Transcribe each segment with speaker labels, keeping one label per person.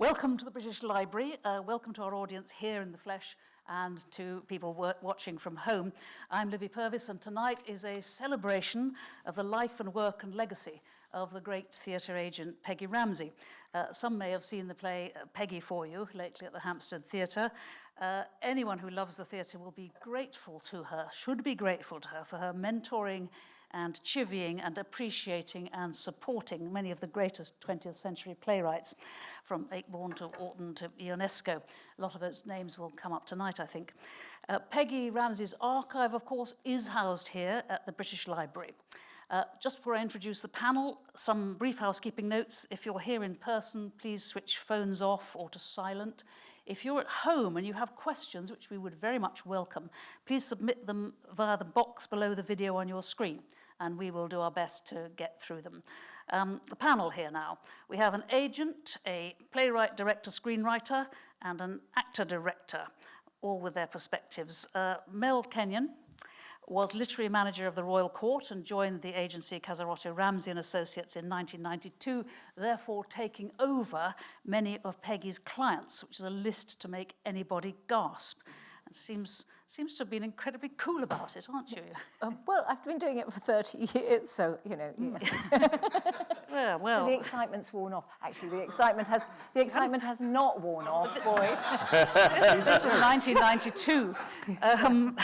Speaker 1: Welcome to the British Library. Uh, welcome to our audience here in the flesh and to people watching from home. I'm Libby Purves and tonight is a celebration of the life and work and legacy of the great theatre agent Peggy Ramsay. Uh, some may have seen the play uh, Peggy for You lately at the Hampstead Theatre. Uh, anyone who loves the theatre will be grateful to her, should be grateful to her for her mentoring and chivying and appreciating and supporting many of the greatest 20th century playwrights from Ayckbourn to Orton to Ionesco. A lot of those names will come up tonight, I think. Uh, Peggy Ramsay's archive, of course, is housed here at the British Library. Uh, just before I introduce the panel, some brief housekeeping notes. If you're here in person, please switch phones off or to silent. If you're at home and you have questions, which we would very much welcome, please submit them via the box below the video on your screen and we will do our best to get through them. Um, the panel here now. We have an agent, a playwright, director, screenwriter, and an actor-director, all with their perspectives. Uh, Mel Kenyon, was literary manager of the Royal Court and joined the agency Casarotto Ramsay and Associates in 1992, therefore taking over many of Peggy's clients, which is a list to make anybody gasp. Seems seems to have been incredibly cool about it, aren't you?
Speaker 2: Um, well, I've been doing it for 30 years, so, you know. Yeah,
Speaker 1: yeah well.
Speaker 2: So the excitement's worn off. Actually, the excitement has the excitement has not worn off, boys.
Speaker 1: this, this was 1992. Um,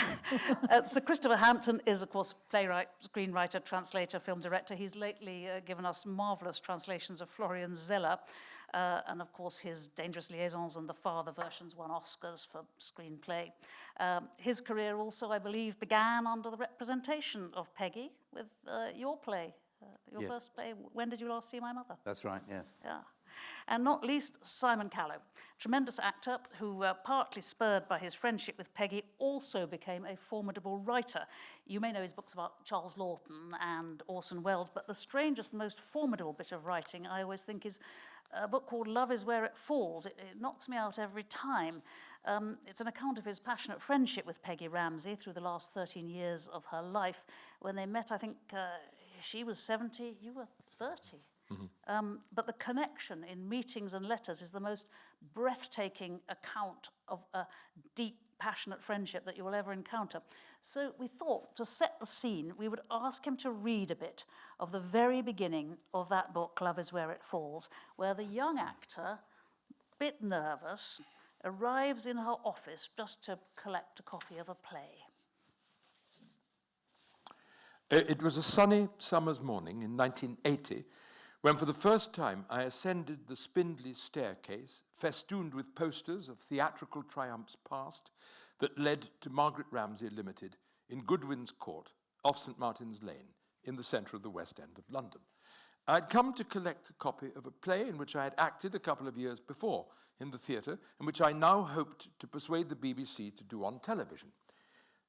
Speaker 1: uh, Sir Christopher Hampton is, of course, playwright, screenwriter, translator, film director. He's lately uh, given us marvellous translations of Florian Zeller, uh, and of course his Dangerous Liaisons and the Father versions won Oscars for screenplay. Um, his career also, I believe, began under the representation of Peggy with uh, your play, uh, your yes. first play, When Did You Last See My Mother?
Speaker 3: That's right, yes.
Speaker 1: Yeah. And not least, Simon Callow, tremendous actor who, uh, partly spurred by his friendship with Peggy, also became a formidable writer. You may know his books about Charles Laughton and Orson Welles, but the strangest, most formidable bit of writing, I always think, is a book called Love is Where It Falls. It, it knocks me out every time. Um, it's an account of his passionate friendship with Peggy Ramsay through the last 13 years of her life. When they met, I think uh, she was 70, you were 30. Mm -hmm. um, but the connection in meetings and letters is the most breathtaking account of a deep passionate friendship that you will ever encounter. So we thought to set the scene, we would ask him to read a bit of the very beginning of that book, Love is Where It Falls, where the young actor, bit nervous, arrives in her office just to collect a copy of a play.
Speaker 4: Uh, it was a sunny summer's morning in 1980 when for the first time I ascended the spindly staircase festooned with posters of theatrical triumphs past that led to Margaret Ramsay Limited in Goodwin's Court off St Martin's Lane in the centre of the West End of London. I'd come to collect a copy of a play in which I had acted a couple of years before in the theatre and which I now hoped to persuade the BBC to do on television.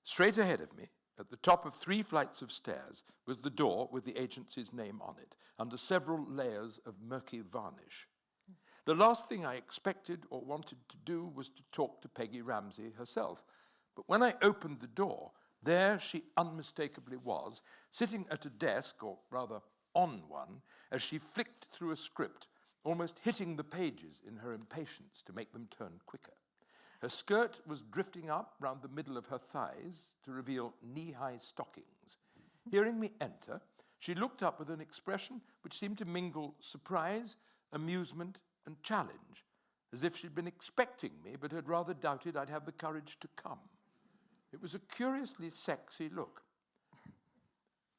Speaker 4: Straight ahead of me, at the top of three flights of stairs, was the door with the agency's name on it, under several layers of murky varnish. The last thing I expected or wanted to do was to talk to Peggy Ramsay herself. But when I opened the door, there she unmistakably was, sitting at a desk, or rather on one, as she flicked through a script, almost hitting the pages in her impatience to make them turn quicker. Her skirt was drifting up round the middle of her thighs to reveal knee-high stockings. Hearing me enter, she looked up with an expression which seemed to mingle surprise, amusement, and challenge, as if she'd been expecting me but had rather doubted I'd have the courage to come. It was a curiously sexy look.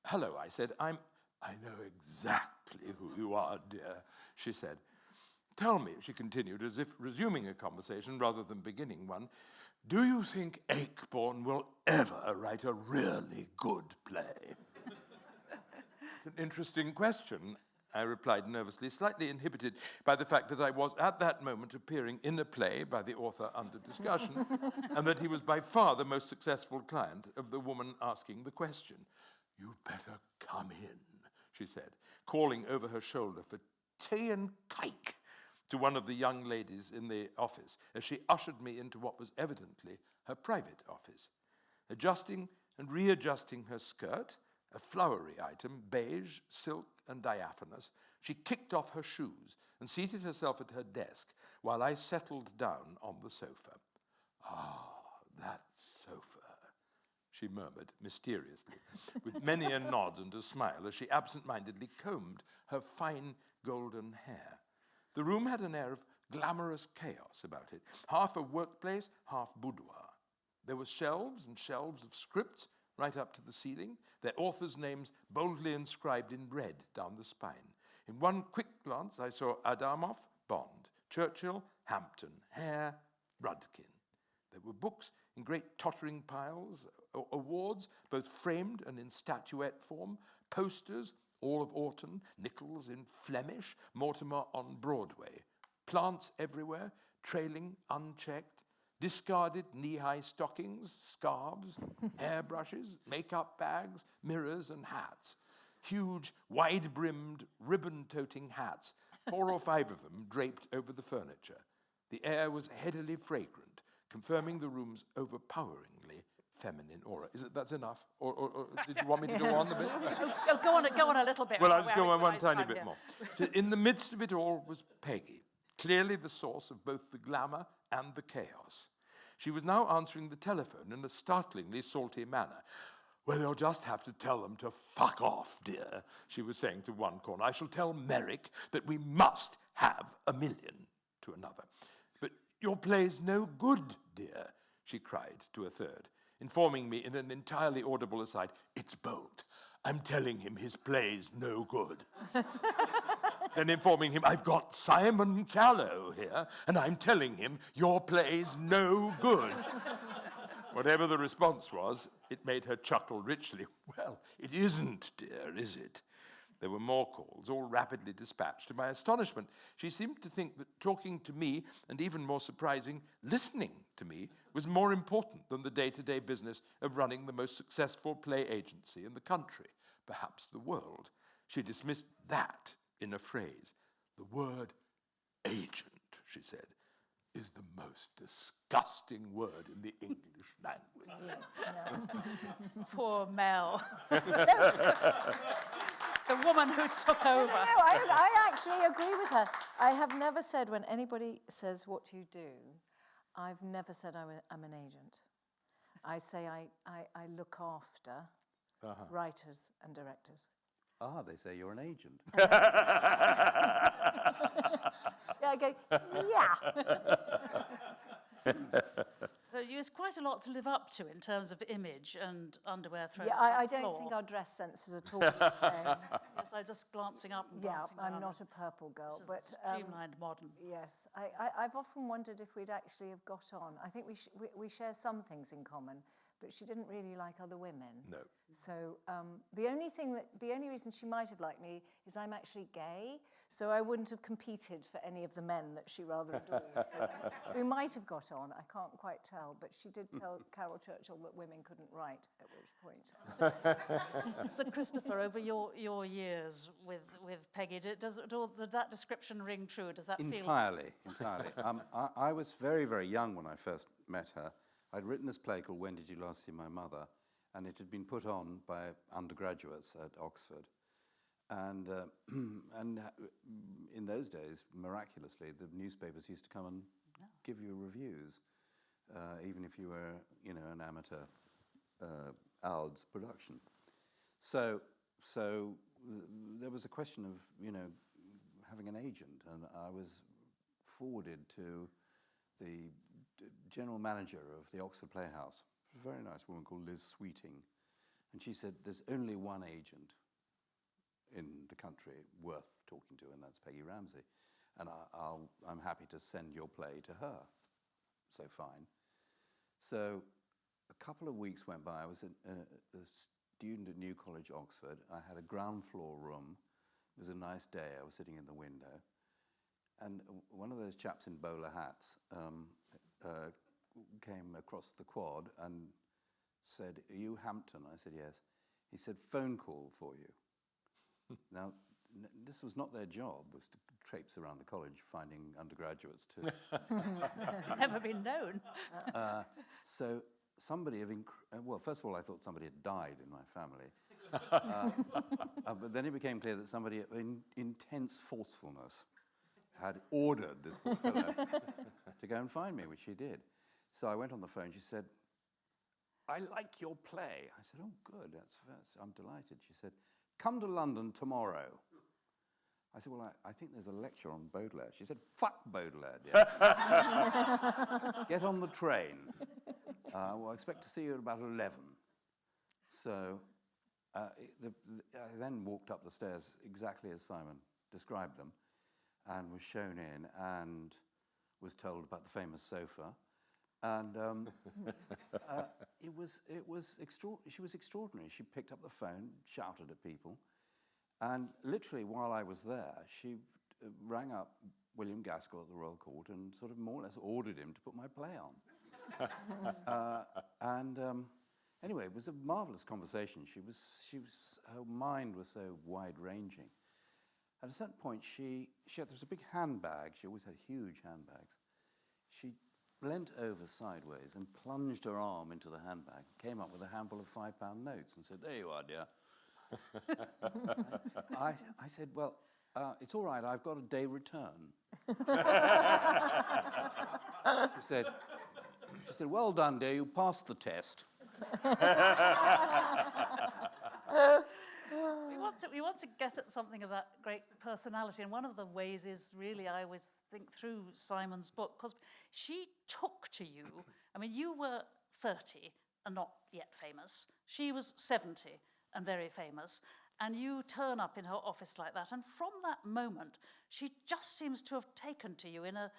Speaker 4: Hello, I said. I'm, I know exactly who you are, dear, she said. Tell me, she continued, as if resuming a conversation rather than beginning one, do you think Ayckbourn will ever write a really good play? it's an interesting question, I replied nervously, slightly inhibited by the fact that I was at that moment appearing in a play by the author under discussion, and that he was by far the most successful client of the woman asking the question. You better come in, she said, calling over her shoulder for tea and cake to one of the young ladies in the office as she ushered me into what was evidently her private office. Adjusting and readjusting her skirt, a flowery item, beige, silk, and diaphanous, she kicked off her shoes and seated herself at her desk, while I settled down on the sofa. Ah, that sofa, she murmured mysteriously, with many a nod and a smile as she absent mindedly combed her fine golden hair. The room had an air of glamorous chaos about it, half a workplace, half boudoir. There were shelves and shelves of scripts right up to the ceiling, their authors' names boldly inscribed in red down the spine. In one quick glance, I saw Adamov, Bond, Churchill, Hampton, Hare, Rudkin. There were books in great tottering piles, awards, both framed and in statuette form, posters, all of Orton, Nichols in Flemish, Mortimer on Broadway, plants everywhere, trailing unchecked, discarded knee-high stockings, scarves, hairbrushes, makeup bags, mirrors and hats. Huge, wide-brimmed, ribbon-toting hats, four or five of them draped over the furniture. The air was headily fragrant, confirming the room's overpoweringly feminine aura. Is it that's enough? Or, or, or did you want me to go on a bit?
Speaker 1: Oh, go, go on, go on a little bit.
Speaker 4: Well, I'll just go on one
Speaker 1: nice
Speaker 4: tiny bit
Speaker 1: here.
Speaker 4: more. So in the midst of it all was Peggy, clearly the source of both the glamour and the chaos. She was now answering the telephone in a startlingly salty manner. Well, you'll just have to tell them to fuck off, dear, she was saying to one corner. I shall tell Merrick that we must have a million to another. But your play's no good, dear, she cried to a third, informing me in an entirely audible aside, it's bold. I'm telling him his play's no good. then informing him, I've got Simon Callow here, and I'm telling him your play's no good. Whatever the response was, it made her chuckle richly. Well, it isn't, dear, is it? There were more calls, all rapidly dispatched. To my astonishment, she seemed to think that talking to me, and even more surprising, listening to me, was more important than the day to day business of running the most successful play agency in the country, perhaps the world. She dismissed that in a phrase. The word agent, she said, is the most disgusting word in the English language.
Speaker 1: Poor Mel. the woman who took over.
Speaker 2: No, I, I actually agree with her. I have never said when anybody says what you do, I've never said I'm, a, I'm an agent. I say I, I, I look after uh-huh. writers and directors.
Speaker 3: Ah, they say you're an agent.
Speaker 2: Yeah, I go, yeah.
Speaker 1: So there's quite a lot to live up to in terms of image and underwear thrown
Speaker 2: yeah,
Speaker 1: on
Speaker 2: I, I don't
Speaker 1: floor.
Speaker 2: think our dress sense is at all the same.
Speaker 1: Yes, I'm just glancing up and glancing yeah,
Speaker 2: I'm
Speaker 1: down.
Speaker 2: not a purple girl,
Speaker 1: This is
Speaker 2: but um,
Speaker 1: streamlined modern.
Speaker 2: yes, I, I, I've often wondered if we'd actually have got on. I think we, sh- we, we share some things in common, but she didn't really like other women.
Speaker 4: No.
Speaker 2: So um, the only thing that, the only reason she might have liked me is I'm actually gay, so I wouldn't have competed for any of the men that she rather adored. We might have got on, I can't quite tell, but she did tell Caryl Churchill that women couldn't write, at which point.
Speaker 1: So Christopher, over your, your years with, with Peggy, did, does, it all, did that description ring true? Does that feel...
Speaker 3: entirely, entirely. Um, I, I was very, very young when I first met her. I'd written this play called When Did You Last See My Mother? And it had been put on by undergraduates at Oxford. And, uh, and uh, in those days, miraculously, the newspapers used to come and give you reviews, uh, even if you were, you know, an amateur uh, OUDS production. So, so there was a question of, you know, having an agent, and I was forwarded to the general manager of the Oxford Playhouse, a very nice woman called Liz Sweeting, and she said, "There's only one agent in the country worth talking to, and that's Peggy Ramsay, and I, I'm happy to send your play to her." So fine. So a couple of weeks went by. I was a, a, a student at New College, Oxford. I had a ground floor room. It was a nice day. I was sitting in the window. And one of those chaps in bowler hats um, uh, came across the quad and said, Are you Hampton? I said, Yes. He said, Phone call for you. now, n- this was not their job, was to traipse around the college finding undergraduates to
Speaker 1: Never been known.
Speaker 3: uh, so somebody of, inc- uh, well, first of all, I thought somebody had died in my family. uh, uh, but then it became clear that somebody of in, intense forcefulness had ordered this poor fellow to go and find me, which he did. So I went on the phone. She said, I like your play. I said, Oh, good. That's, that's I'm delighted. She said, Come to London tomorrow. I said, Well, I, I think there's a lecture on Baudelaire. She said, Fuck Baudelaire, dear. Get on the train. Uh, well, I expect to see you at about 11. So uh, the, the, I then walked up the stairs exactly as Simon described them and was shown in and was told about the famous sofa. And um, uh, it was, it was extra- she was extraordinary. She picked up the phone, shouted at people, and literally while I was there, she uh, rang up William Gaskill at the Royal Court and sort of more or less ordered him to put my play on. uh, and um, anyway, it was a marvelous conversation. She was, she was, her mind was so wide-ranging. At a certain point, she, she had, there was a big handbag. She always had huge handbags. She leant over sideways and plunged her arm into the handbag, came up with a handful of five-pound notes and said, there you are, dear. I, I said, well, uh, it's all right, I've got a day return. she said, she said, well done, dear, you passed the test.
Speaker 1: Want, to, we want to get at something of that great personality, and one of the ways is really, I always think through Simon's book, because she took to you. I mean, you were 30 and not yet famous. She was 70 and very famous. And you turn up in her office like that, and from that moment, she just seems to have taken to you in a.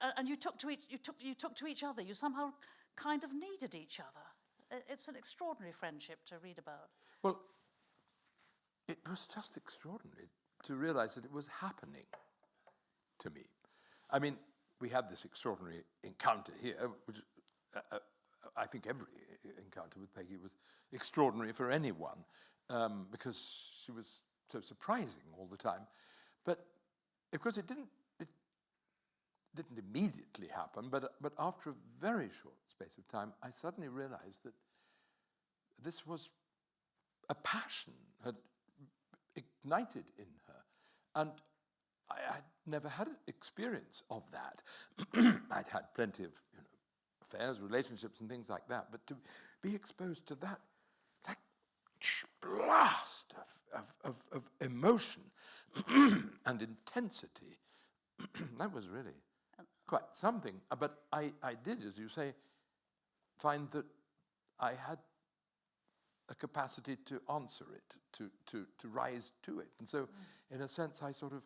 Speaker 1: uh, And you took to each, you took, you took to each other. You somehow kind of needed each other. It's an extraordinary friendship to read about.
Speaker 4: Well, it was just extraordinary to realize that it was happening to me. I mean, we had this extraordinary encounter here, which uh, uh, I think every encounter with Peggy was extraordinary for anyone um, because she was so surprising all the time. But of course, it didn't. It didn't immediately happen, but but after a very short space of time, I suddenly realized that this was a passion had ignited in her. And I had never had an experience of that. I'd had plenty of you know, affairs, relationships, and things like that, but to be exposed to that, like blast of, of, of, of emotion and intensity, that was really quite something. But I, I did, as you say, find that I had a capacity to answer it, to, to, to rise to it. And so, in a sense, I sort of,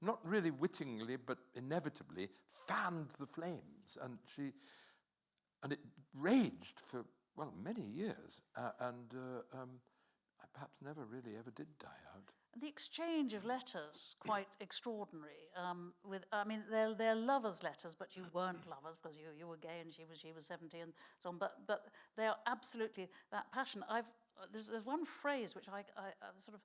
Speaker 4: not really wittingly, but inevitably, fanned the flames. And she, and it raged for, well, many years. Uh, and uh, um, I perhaps never really ever did die out.
Speaker 1: The exchange of letters, quite extraordinary. Um, with, I mean, they're, they're lovers' letters, but you weren't lovers because you, you were gay and she was, she was 70 and so on. But, but they are absolutely that passion. I've, uh, there's, there's one phrase which I, I, I sort of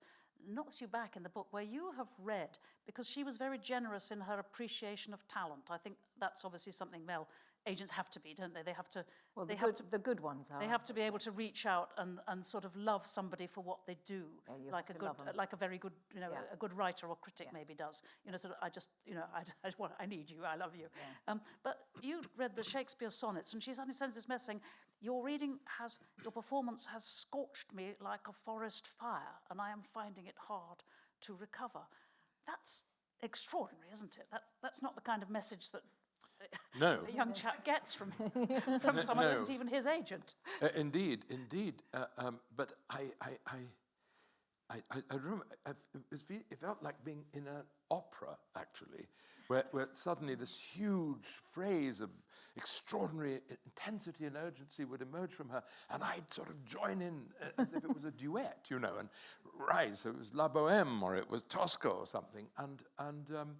Speaker 1: knocks you back in the book where you have read, because she was very generous in her appreciation of talent. I think that's obviously something male agents have to be, don't they? They have to,
Speaker 2: Well,
Speaker 1: they
Speaker 2: the,
Speaker 1: have
Speaker 2: good,
Speaker 1: to
Speaker 2: the good ones are.
Speaker 1: they have to be able to reach out and, and sort of love somebody for what they do,
Speaker 2: Yeah,
Speaker 1: like a good, like a very good, you know,
Speaker 2: Yeah.
Speaker 1: a good writer or critic maybe does. You know, sort of, I just, you know, I, I, want, I need you, I love you. Um, but you read the Shakespeare sonnets, and she suddenly sends this message saying, "Your reading has, your performance has scorched me like a forest fire, and I am finding it hard to recover." That's extraordinary, isn't it? That's that's not the kind of message that
Speaker 4: No.
Speaker 1: a young chap gets from from someone who isn't even his agent.
Speaker 4: Uh, indeed, indeed. Uh, um, but I, I, I, I, I, I remember I've, it, was, fe- it felt like being in an opera, actually, where, where suddenly this huge phrase of extraordinary intensity and urgency would emerge from her, and I'd sort of join in uh, as if it was a duet, you know, and rise. So it was La Bohème or it was Tosca or something. And, and um,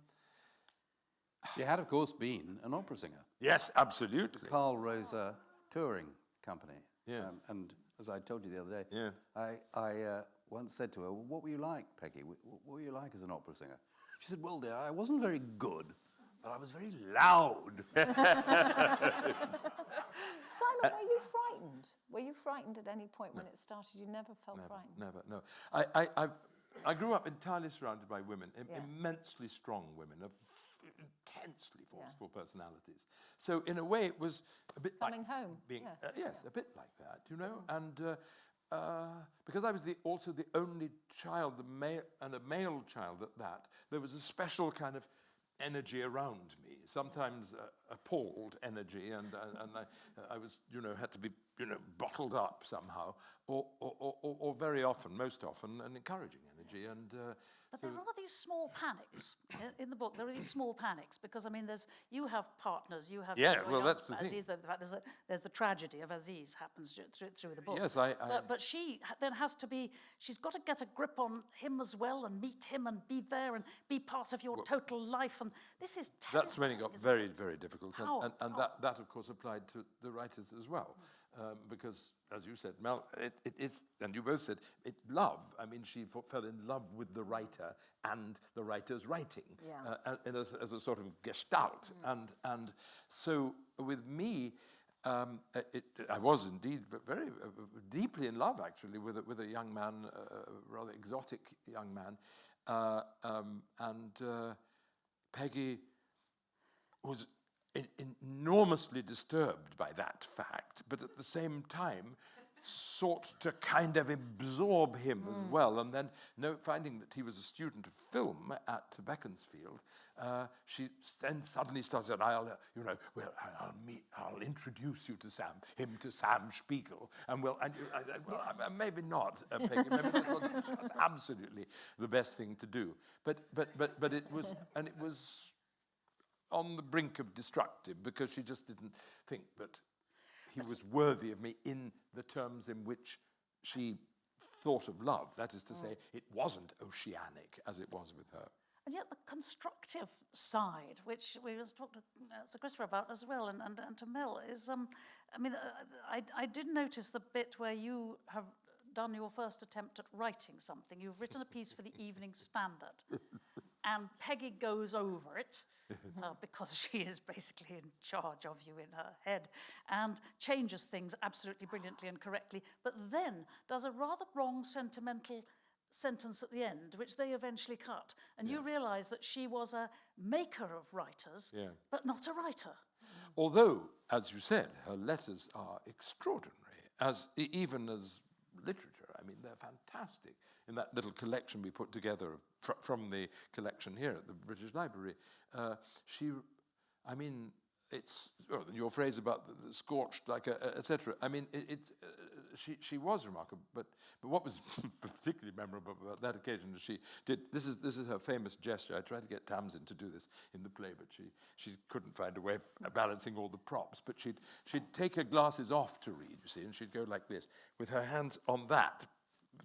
Speaker 3: She had, of course, been an opera singer.
Speaker 4: yes, absolutely.
Speaker 3: Carl Rosa Touring Company.
Speaker 4: Yeah.
Speaker 3: Um, and as I told you the other day,
Speaker 4: Yeah.
Speaker 3: I, I uh, once said to her, well, What were you like, Peggy? Wh- wh- What were you like as an opera singer? She said, Well, dear, I wasn't very good, but I was very loud.
Speaker 2: Simon, were you frightened? Were you frightened at any point when it started? You never felt
Speaker 4: Never,
Speaker 2: frightened?
Speaker 4: never, no. I, I, I, I grew up entirely surrounded by women, im-
Speaker 2: Yeah.
Speaker 4: immensely strong women, of f- intensely forceful personalities. So in a way, it was a bit
Speaker 2: Coming
Speaker 4: like
Speaker 2: home,
Speaker 4: being,
Speaker 2: yeah.
Speaker 4: uh, yes, a bit like that, you know. And uh, uh, because I was the, also the only child, the male, and a male child at that, there was a special kind of energy around me. Sometimes uh, appalled energy, and uh, and I, I was, you know, had to be, you know, bottled up somehow, or or, or, or- or very often, most often, an encouraging energy. And uh,
Speaker 1: But there are these small panics in the book. There are these small panics because I mean, there's you have partners, you have
Speaker 4: Yeah, well, that's the thing.
Speaker 1: Aziz. The, fact there's, a, there's the tragedy of Aziz happens through, through the book.
Speaker 4: Yes, I- I-
Speaker 1: But, but she then has to be. She's got to get a grip on him as well and meet him and be there and be part of your total life. And this is.
Speaker 4: That's when it got very,
Speaker 1: it?
Speaker 4: very difficult. And,
Speaker 1: How-
Speaker 4: and, and that, that, of course, applied to the writers as well. Um, because, as you said, Mel, it, it, it's, and you both said, it's love. I mean, she f- fell in love with the writer and the writer's writing
Speaker 2: Yeah.
Speaker 4: uh, as, as a sort of gestalt. And, and so with me, um, it, I was indeed ve- very uh, deeply in love, actually, with a, with a young man, uh, a rather exotic young man. Uh, um, and uh, Peggy was enormously disturbed by that fact, but at the same time sought to kind of absorb him as well. And then, no, finding that he was a student of film at Beaconsfield, uh, she then suddenly started, I'll, uh, you know, well, I'll meet, I'll introduce you to Sam, him to Sam Spiegel. And well, and I said, well, I- maybe not, uh, Peggy, maybe that was just absolutely the best thing to do. But, but, but, but it was, and it was on the brink of destructive because she just didn't think that he was worthy of me in the terms in which she thought of love. That is to say, it wasn't oceanic as it was with her.
Speaker 1: And yet the constructive side, which we was talked to uh, Sir Christopher about as well, and, and, and to Mel, is, um, I mean, uh, I, I did notice the bit where you have done your first attempt at writing something. You've written a piece for the Evening Standard, and Peggy goes over it, uh, because she is basically in charge of you in her head, and changes things absolutely brilliantly and correctly, but then does a rather wrong sentimental sentence at the end, which they eventually cut. And you realise that she was a maker of writers,
Speaker 4: Yeah.
Speaker 1: but not a writer.
Speaker 4: Although, as you said, her letters are extraordinary, as even as literature. I mean, they're fantastic. In that little collection we put together of- fr- from the collection here at the British Library, uh, she, I mean, it's your phrase about the, the scorched, like, a- etc. I mean, it, it uh, she she was remarkable. But but what was particularly memorable about that occasion is she did this is this is her famous gesture. I tried to get Tamsin to do this in the play, but she she couldn't find a way of balancing all the props. But she'd she'd take her glasses off to read, you see, and she'd go like this with her hands on that,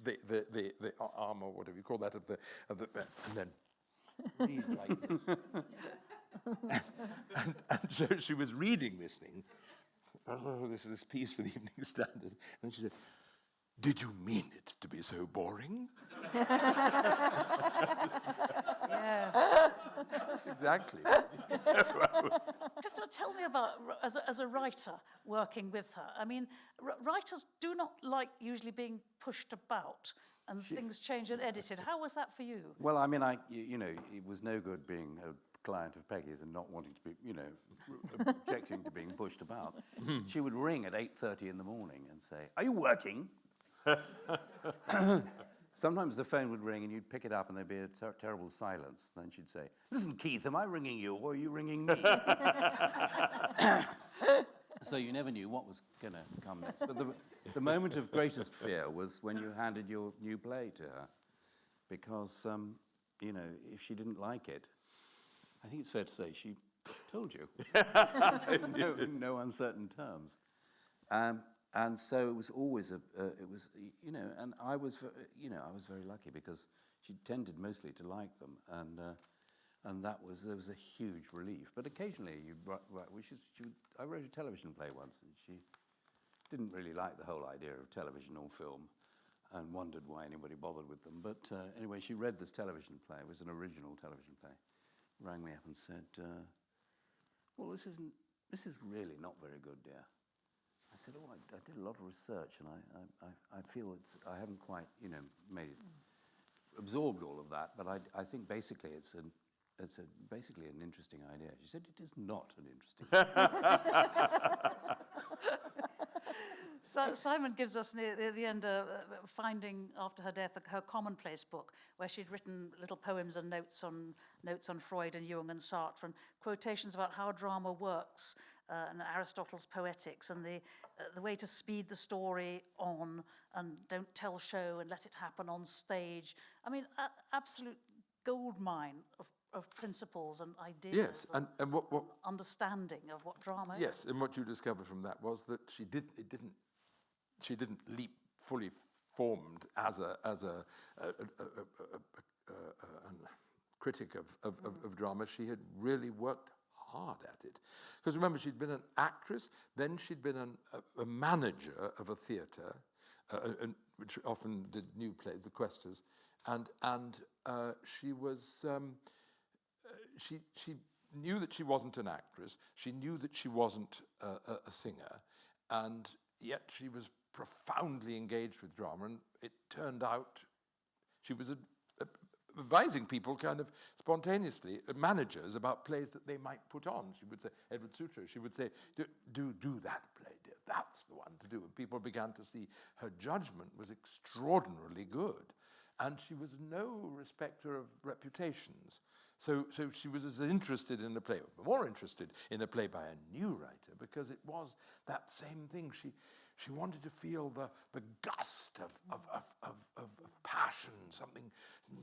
Speaker 4: the the the, the arm or whatever you call that of the of the, and then read like and, and so she was reading this thing. Oh, this is this piece for the Evening Standard. And she said, Did you mean it to be so boring?
Speaker 1: Yes.
Speaker 4: That's exactly.
Speaker 1: Christopher, tell me about, as a, as a writer working with her. I mean, r- writers do not like usually being pushed about and things changed and edited. How was that for you?
Speaker 3: Well, I mean, I, you, you know, it was no good being a client of Peggy's and not wanting to be, you know, objecting to being pushed about. she would ring at 8.30 in the morning and say, are you working? Sometimes the phone would ring and you'd pick it up and there'd be a ter- terrible silence. Then she'd say, listen, Keith, am I ringing you or are you ringing me? so you never knew what was going to come next. But the, the moment of greatest fear was when you handed your new play to her. Because, um, you know, if she didn't like it, I think it's fair to say she told you. in no, no uncertain terms. Um, and so it was always a, uh, it was, you know, and I was, you know, I was very lucky because she tended mostly to like them, and uh, and that was there was a huge relief. But occasionally you write which is, she would, I wrote a television play once, and she didn't really like the whole idea of television or film, and wondered why anybody bothered with them. But uh, anyway, she read this television play. It was an original television play. Rang me up and said, uh, "Well, this isn't. This is really not very good, dear." I said, "Oh, I, I did a lot of research, and I, I, I, feel it's. I haven't quite, you know, made it absorbed all of that, but I, I think basically it's an it's a, basically an interesting idea. She said it is not an interesting.
Speaker 1: So Simon gives us near, near the end a uh, finding after her death her commonplace book where she'd written little poems and notes on notes on Freud and Jung and Sartre and quotations about how drama works uh, and Aristotle's poetics and the uh, the way to speed the story on and don't tell show and let it happen on stage. I mean, a- absolute goldmine of, of principles and ideas
Speaker 4: Yes, and, and what, what,
Speaker 1: understanding of what drama
Speaker 4: yes,
Speaker 1: is.
Speaker 4: and what you discovered from that was that she did, it didn't, she didn't leap fully formed as a, as a, a, a, a, critic of, of, of, of drama. She had really worked hard at it. Because remember, she'd been an actress, then she'd been an, a, a manager of a theatre, uh, and, which often did new plays, the Questors, and, and uh, she was, um, uh, she, she knew that she wasn't an actress, she knew that she wasn't a, a, singer, and yet she was profoundly engaged with drama, and it turned out she was a, advising people kind of spontaneously, uh, managers, about plays that they might put on. She would say, Edward Sutro, she would say, do, do, do that play, dear, that's the one to do. And people began to see her judgment was extraordinarily good. And she was no respecter of reputations. So, so she was as interested in a play, more interested in a play by a new writer, because it was that same thing. She, she wanted to feel the, the gust of, of, of, of, of, passion, something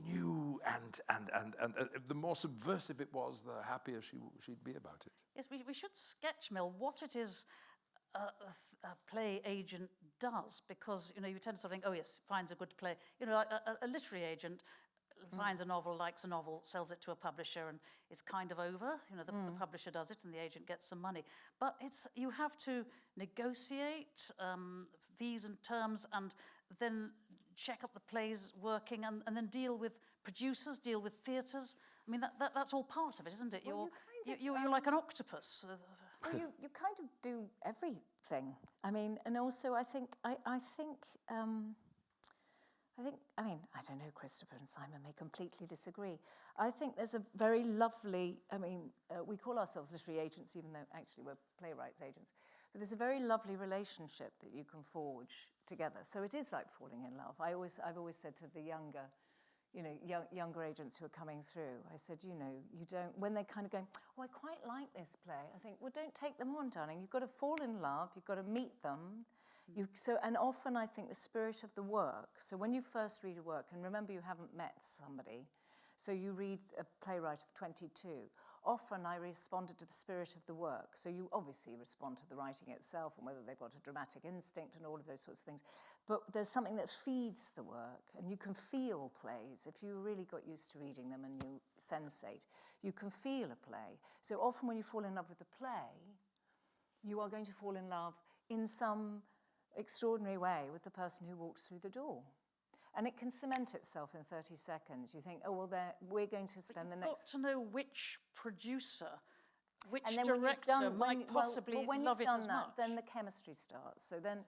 Speaker 4: new, and, and, and, and uh, the more subversive it was, the happier she, she'd be about it.
Speaker 1: Yes, we, we should sketch, Mel, what it is a, a, play agent does, because, you know, you tend to sort of think, oh, yes, finds a good play. You know, a, a- a literary agent finds a novel, likes a novel, sells it to a publisher, and it's kind of over. You know, the, the publisher does it and the agent gets some money. But it's you have to negotiate um, fees and terms and then check up the plays working and, and then deal with producers, deal with theatres. I mean, that, that, that's all part of it, isn't it?
Speaker 2: Well,
Speaker 1: you're,
Speaker 2: you kind
Speaker 1: you, you're like an octopus.
Speaker 2: well, you, you kind of do everything. I mean, and also I think I, I think um, I think I mean I don't know. Christopher and Simon may completely disagree. I think there's a very lovely. I mean, uh, we call ourselves literary agents, even though actually we're playwrights agents. But there's a very lovely relationship that you can forge together. So it is like falling in love. I always I've always said to the younger you know, young, younger agents who are coming through, I said, you know, you don't, when they're kind of going, oh, I quite like this play, I think, well, don't take them on, darling. You've got to fall in love, you've got to meet them. You, mm-hmm. so, and often I think the spirit of the work, so when you first read a work, and remember you haven't met somebody, so you read a playwright of 22, often I responded to the spirit of the work. So you obviously respond to the writing itself and whether they've got a dramatic instinct and all of those sorts of things. But there's something that feeds the work, and you can feel plays. If you really got used to reading them and you sensate, you can feel a play. So often when you fall in love with a play, you are going to fall in love in some extraordinary way with the person who walks through the door. And it can cement itself in 30 seconds. You think, oh, well, we're going to spend the
Speaker 1: You've
Speaker 2: next
Speaker 1: got to know which producer, which
Speaker 2: and then when you've
Speaker 1: director
Speaker 2: done,
Speaker 1: might
Speaker 2: you- well,
Speaker 1: possibly
Speaker 2: well, when
Speaker 1: love
Speaker 2: you've
Speaker 1: it as
Speaker 2: that,
Speaker 1: much.
Speaker 2: then the chemistry starts. So then,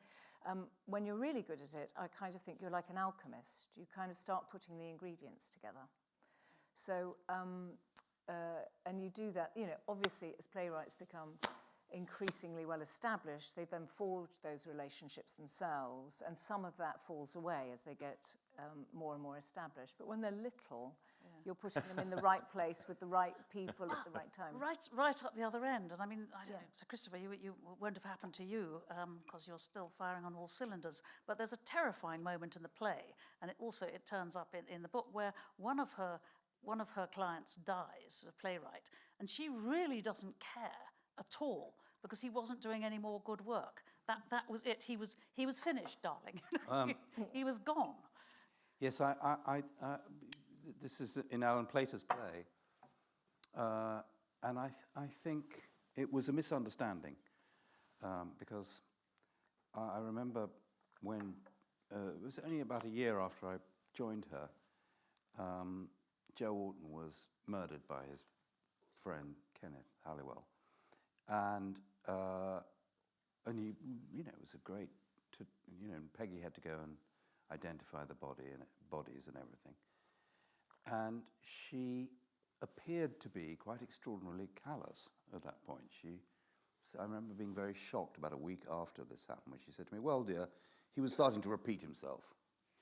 Speaker 2: um, when you're really good at it, I kind of think you're like an alchemist. You kind of start putting the ingredients together. So, um, uh, and you do that, you know, obviously as playwrights become increasingly well established, they then forge those relationships themselves, and some of that falls away as they get um, more and more established. But when they're little, you're putting them in the right place with the right people at the right time.
Speaker 1: Right, right up the other end. And I mean, I don't
Speaker 2: Yeah.
Speaker 1: know, so Christopher, you, you won't have happened to you because you're still firing on all cylinders. But there's a terrifying moment in the play, and it also it turns up in, in the book where one of her one of her clients dies, a playwright, and she really doesn't care at all because he wasn't doing any more good work. That that was it. He was he was finished, darling. he was gone.
Speaker 3: Yes, I, I, I, uh, this is in Alan Plater's play, uh, and I, th- I think it was a misunderstanding um, because I, I remember when uh, it was only about a year after I joined her, um, Joe Orton was murdered by his friend Kenneth Halliwell, and uh, and he, you know, it was a great, to, you know, Peggy had to go and identify the body and bodies and everything. and she appeared to be quite extraordinarily callous at that point. She, I remember being very shocked about a week after this happened when she said to me, Well, dear, he was starting to repeat himself,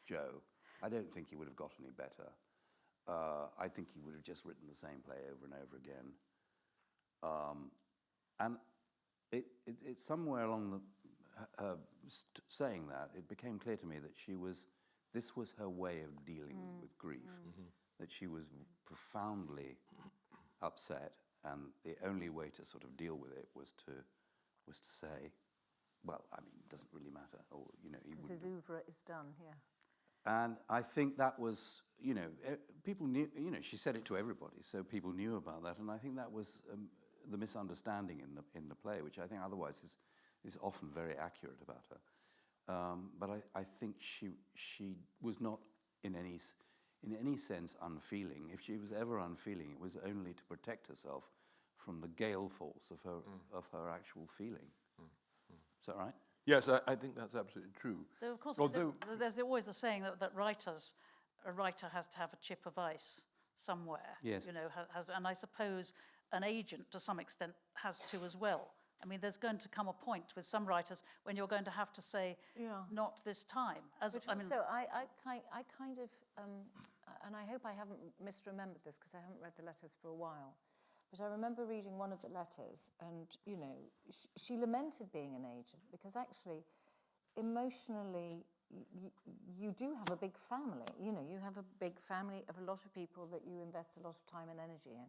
Speaker 3: Joe. I don't think he would have got any better. Uh, I think he would have just written the same play over and over again. Um, and it, it, it somewhere along the, her st- saying that, it became clear to me that she was, this was her way of dealing with grief, that she was profoundly upset, and the only way to sort of deal with it was to, was to say, well, I mean, it doesn't really matter, or you know,
Speaker 2: Because his oeuvre is done here.
Speaker 3: and I think that was, you know, eh, people knew, you know, she said it to everybody, so people knew about that. And I think that was um, the misunderstanding in the, in the play, which I think otherwise is, is often very accurate about her. Um, but I, I think she, she was not in any, in any sense unfeeling. If she was ever unfeeling, it was only to protect herself from the gale force of her, mm. of her actual feeling. Mm. Mm. Is that right?
Speaker 4: Yes, I, I think that's absolutely true.
Speaker 1: Though, of course,
Speaker 4: Although-
Speaker 1: th- there's always the saying that, that writers, a writer has to have a chip of ice somewhere.
Speaker 3: Yes.
Speaker 1: You know, has, and I suppose an agent, to some extent, has to as well. I mean, there's going to come a point with some writers when you're going to have to say,
Speaker 2: Yeah.
Speaker 1: not this time. As I mean,
Speaker 2: also, I, I, kind, I kind of, um, and I hope I haven't misremembered this because I haven't read the letters for a while. But I remember reading one of the letters, and you know, sh- she lamented being an agent because actually, emotionally, you do have a big family. You know, you have a big family of a lot of people that you invest a lot of time and energy in,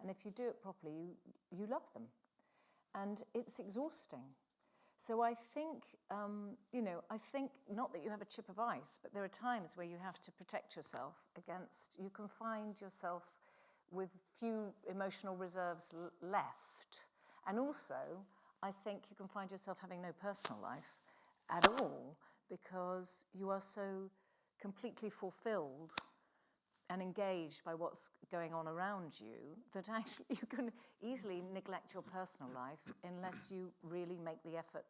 Speaker 2: and if you do it properly, you you love them, and it's exhausting. So I think, um, you know, I think not that you have a chip of ice, but there are times where you have to protect yourself against, you can find yourself with few emotional reserves left. And also, I think you can find yourself having no personal life at all because you are so completely fulfilled and engaged by what's going on around you that actually you can easily neglect your personal life unless you really make the effort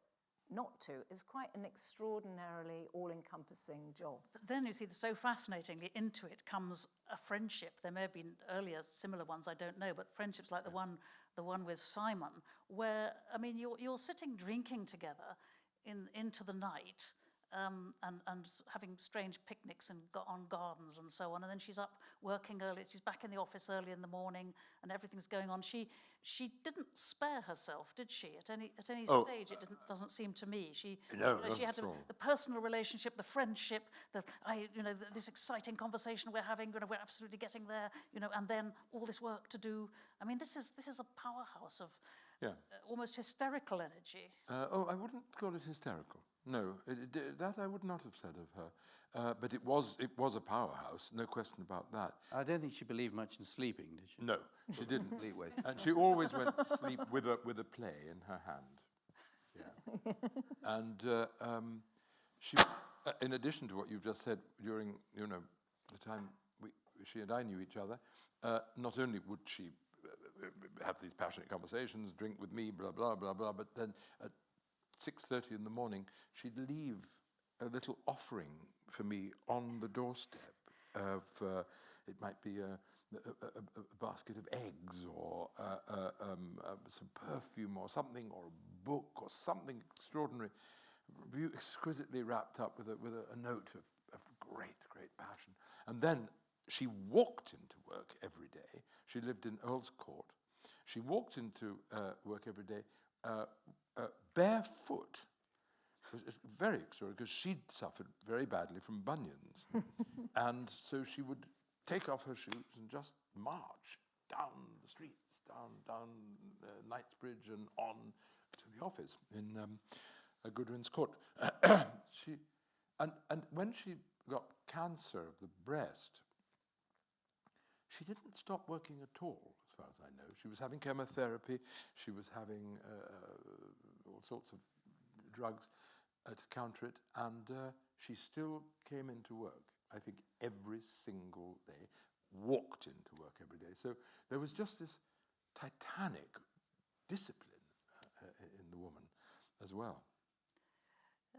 Speaker 2: not to. It's quite an extraordinarily all encompassing job.
Speaker 1: But then you see, so fascinatingly, into it comes a friendship. There may have been earlier similar ones, I don't know, but friendships like the one, the one with Simon, where I mean, you're you're sitting drinking together in into the night. Um, and, and having strange picnics and go on gardens and so on. And then she's up working early. She's back in the office early in the morning, and everything's going on. She she didn't spare herself, did she? At any at any
Speaker 4: Oh.
Speaker 1: stage, it didn't, doesn't seem to me. She
Speaker 4: No,
Speaker 1: you know, she had
Speaker 4: all.
Speaker 1: the personal relationship, the friendship, the I, you know, th this exciting conversation we're having. You know, we're absolutely getting there. You know, and then all this work to do. I mean, this is this is a powerhouse of
Speaker 4: Yeah.
Speaker 1: uh, almost hysterical energy.
Speaker 4: Uh, oh, I wouldn't call it hysterical. No, it, it, that I would not have said of her. Uh, but it was, it was a powerhouse, no question about that.
Speaker 3: I don't think she believed much in sleeping, did she?
Speaker 4: No, she didn't. And she always went to sleep with a, with a play in her hand. Yeah. and uh, um, she, uh, in addition to what you've just said, during you know the time we, she and I knew each other, uh, not only would she uh, have these passionate conversations, drink with me, blah blah blah blah, but then at six thirty in the morning she'd leave a little offering for me on the doorstep of uh, it might be a, a, a, a basket of eggs or uh, uh, um, uh, some perfume or something or a book or something extraordinary, exquisitely wrapped up with a, with a, note of, of great, great passion. And then she walked into work every day. She lived in Earl's Court. She walked into uh, work every day uh, uh, barefoot. It was very extraordinary because she'd suffered very badly from bunions. and so she would take off her shoes and just march down the streets, down, down uh, Knightsbridge and on to the office in um, uh, Goodwin's Court. she, and, and when she got cancer of the breast, she didn't stop working at all, as far as I know. She was having chemotherapy, she was having uh, all sorts of drugs uh, to counter it, and uh, she still came into work, I think, every single day, walked into work every day. So there was just this titanic discipline uh, uh, in the woman as well.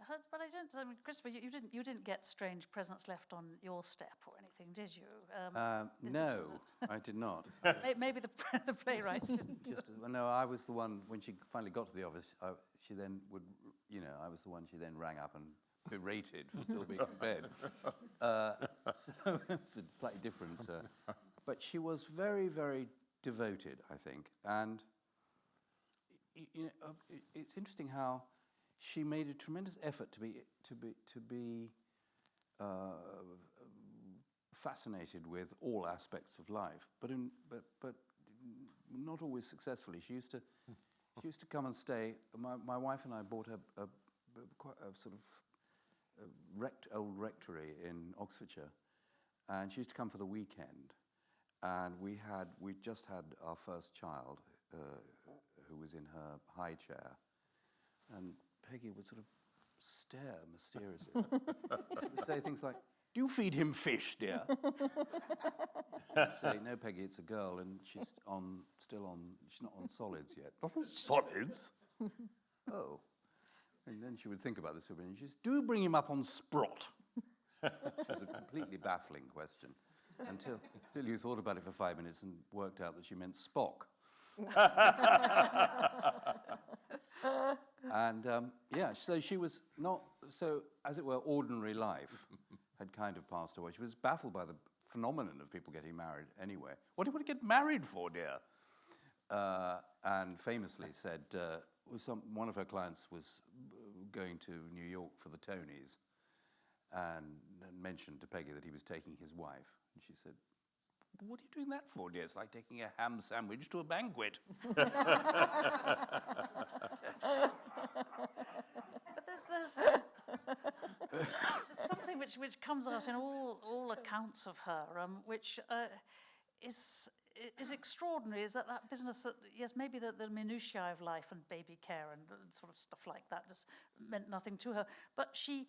Speaker 1: But but I don't, I mean, Christopher, you, you didn't, you didn't get strange presents left on your step or anything, did you? Um,
Speaker 3: Uh,
Speaker 1: this
Speaker 3: no, I did not.
Speaker 1: maybe the, the playwrights didn't.
Speaker 3: Just, well, no, I was the one, when she finally got to the office, I, she then would, you know, I was the one she then rang up and berated for still being in bed. Uh, so it's a slightly different. Uh, but she was very, very devoted, I think. And you know, uh, it's interesting how she made a tremendous effort to be, to be, to be uh, fascinated with all aspects of life, but, in, but, but not always successfully. She used to, she used to come and stay. My, my wife and I bought a, a, a, a sort of rect, old rectory in Oxfordshire, and she used to come for the weekend. And we had, we just had our first child, uh, who was in her high chair, and Peggy would sort of stare mysteriously. say things like, "Do you feed him fish, dear?" Say, "No, Peggy, it's a girl, and she's on, still on, she's not on solids yet." solids? oh. And then she would think about this for a minute. She says, "Do bring him up on sprot?" Which was a completely baffling question until, until you thought about it for five minutes and worked out that she meant Spock. and um, yeah, so she was not, so as it were, ordinary life had kind of passed away. She was baffled by the phenomenon of people getting married anyway. What do you want to get married for, dear? Uh, and famously said, uh, some, one of her clients was uh, going to New York for the Tonys and, and mentioned to Peggy that he was taking his wife. And she said, what are you doing that for, dear? It's like taking a ham sandwich to a banquet.
Speaker 1: But there's, there's, there's something which, which comes out in all, all accounts of her, um, which uh, is, is extraordinary, is that that business, that, yes, maybe the, the minutiae of life and baby care and the sort of stuff like that just meant nothing to her, but she,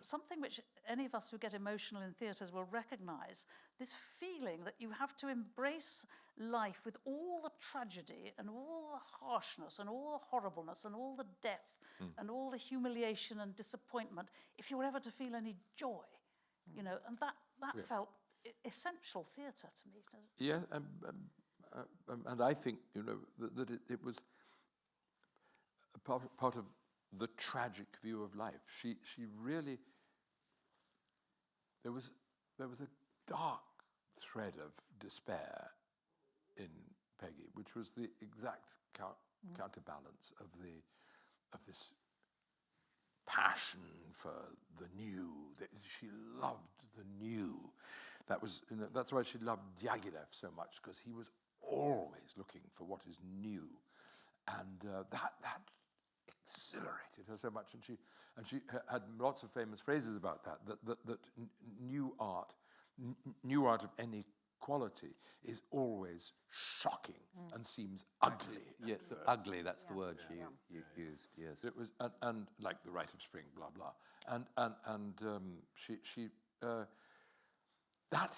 Speaker 1: something which any of us who get emotional in theatres will recognise, this feeling that you have to embrace life with all the tragedy and all the harshness and all the horribleness and all the death and all the humiliation and disappointment if you were ever to feel any joy, you know, and that, that felt e- essential theatre to me.
Speaker 4: Yeah, um, um, and I think you know that, that it, it was part, part of the tragic view of life. She she really there was there was a dark thread of despair in Peggy, which was the exact cou- counterbalance of the of this passion for the new. that She loved the new. That was, you know, that's why she loved Diaghilev so much, because he was always looking for what is new. And uh, that, that exhilarated her so much. And she, and she had lots of famous phrases about that, that, that, that new art, new art of any quality is always shocking and seems ugly.
Speaker 3: Yes,
Speaker 4: first.
Speaker 3: ugly, that's the word she u- u- used, yes.
Speaker 4: It was, and, and like the rite of spring, blah blah, and and and um, she she uh, that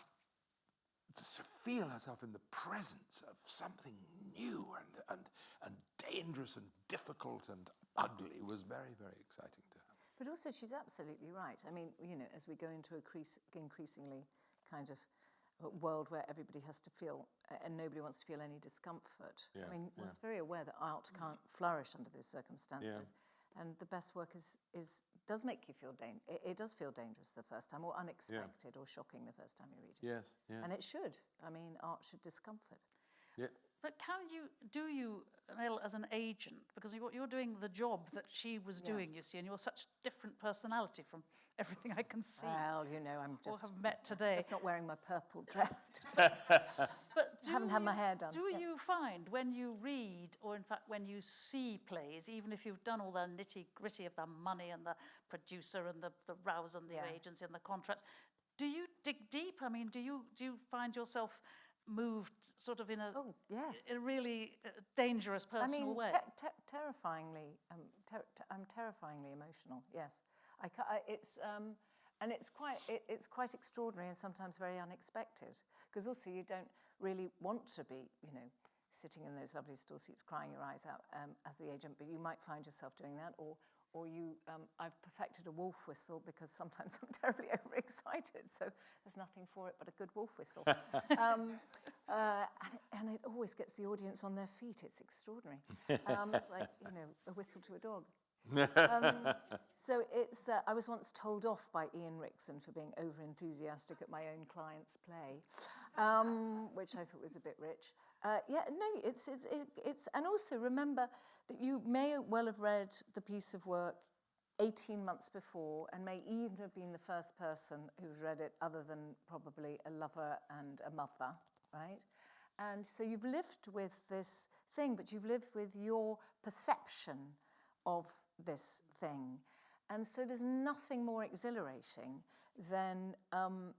Speaker 4: to feel herself in the presence of something new and and and dangerous and difficult and ugly was very very exciting to her.
Speaker 2: But also, she's absolutely right. I mean, you know, as we go into a crease, increasingly kind of a world where everybody has to feel, and nobody wants to feel any discomfort.
Speaker 4: Yeah,
Speaker 2: I mean, one's very aware that art can't flourish under those circumstances. And the best work is, is does make you feel dan- it, it does feel dangerous the first time, or unexpected, or shocking the first time you read it.
Speaker 4: Yes, yeah,
Speaker 2: And it should. I mean, art should discomfort.
Speaker 4: yeah.
Speaker 1: But can you, do you, Mel, as an agent, because you're, you're doing the job that she was doing, you see, and you're such a different personality from everything I can see
Speaker 2: Well, you know, I'm
Speaker 1: or
Speaker 2: just,
Speaker 1: have met today.
Speaker 2: just not wearing my purple dress. today.
Speaker 1: But do
Speaker 2: haven't had my hair done,
Speaker 1: Do
Speaker 2: yeah.
Speaker 1: you find when you read, or in fact when you see plays, even if you've done all the nitty gritty of the money and the producer and the, the rows and the
Speaker 2: Yeah.
Speaker 1: agency and the contracts, do you dig deep? I mean, do you do you find yourself moved sort of in a
Speaker 2: Oh, yes.
Speaker 1: in a really uh, dangerous
Speaker 2: I
Speaker 1: personal
Speaker 2: mean,
Speaker 1: way?
Speaker 2: te- te- terrifyingly, um, ter- te- I'm terrifyingly emotional. Yes, I, I it's um, and it's quite it, it's quite extraordinary and sometimes very unexpected. Because also you don't really want to be, you know, sitting in those lovely store seats crying your eyes out um, as the agent, but you might find yourself doing that, or or you, um, I've perfected a wolf whistle because sometimes I'm terribly overexcited, so there's nothing for it but a good wolf whistle. um, uh, and, and it always gets the audience on their feet. It's extraordinary. Um, it's like, you know, a whistle to a dog. um, so it's, uh, I was once told off by Ian Rickson for being over enthusiastic at my own client's play, um, which I thought was a bit rich. Uh, yeah, no, it's, it's, it, it's, and also remember that you may well have read the piece of work 18 months before and may even have been the first person who's read it other than probably a lover and a mother, right? And so you've lived with this thing, but you've lived with your perception of this thing. And so there's nothing more exhilarating than um,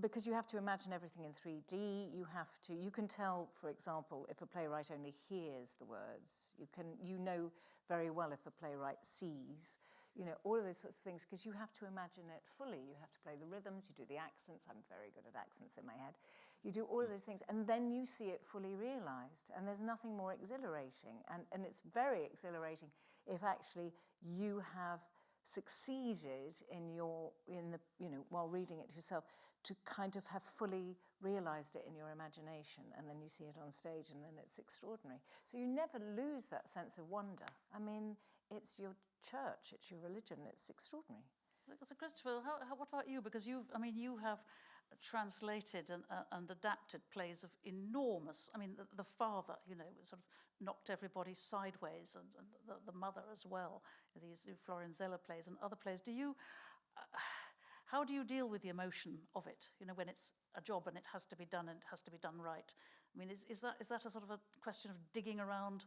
Speaker 2: because you have to imagine everything in 3D, you have to, you can tell, for example, if a playwright only hears the words, you can, you know very well if a playwright sees, you know, all of those sorts of things, because you have to imagine it fully. You have to play the rhythms, you do the accents, I'm very good at accents in my head. You do all of those things, and then you see it fully realized, and there's nothing more exhilarating, and, and it's very exhilarating if actually you have succeeded in your, in the, you know, while reading it yourself, to kind of have fully realized it in your imagination and then you see it on stage and then it's extraordinary. So you never lose that sense of wonder. I mean, it's your church, it's your religion, it's extraordinary.
Speaker 1: So Christopher, how, how, what about you? Because you've, I mean, you have translated and, uh, and adapted plays of enormous, I mean, the, the father, you know, sort of knocked everybody sideways and, and the, the mother as well, these Florian Zeller plays and other plays. Do you, uh, how do you deal with the emotion of it, you know, when it's a job and it has to be done and it has to be done right? I mean, is, is, that, is that a sort of a question of digging around,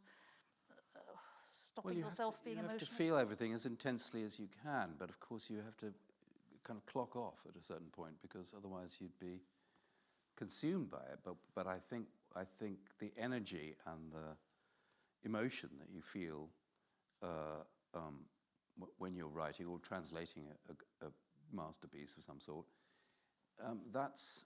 Speaker 1: uh, stopping
Speaker 3: well, you
Speaker 1: yourself
Speaker 3: to,
Speaker 1: being
Speaker 3: you
Speaker 1: emotional?
Speaker 3: You have to feel everything as intensely as you can, but of course you have to kind of clock off at a certain point because otherwise you'd be consumed by it. But, but I, think, I think the energy and the emotion that you feel uh, um, when you're writing or translating a, a, a masterpiece of some sort, um, that's,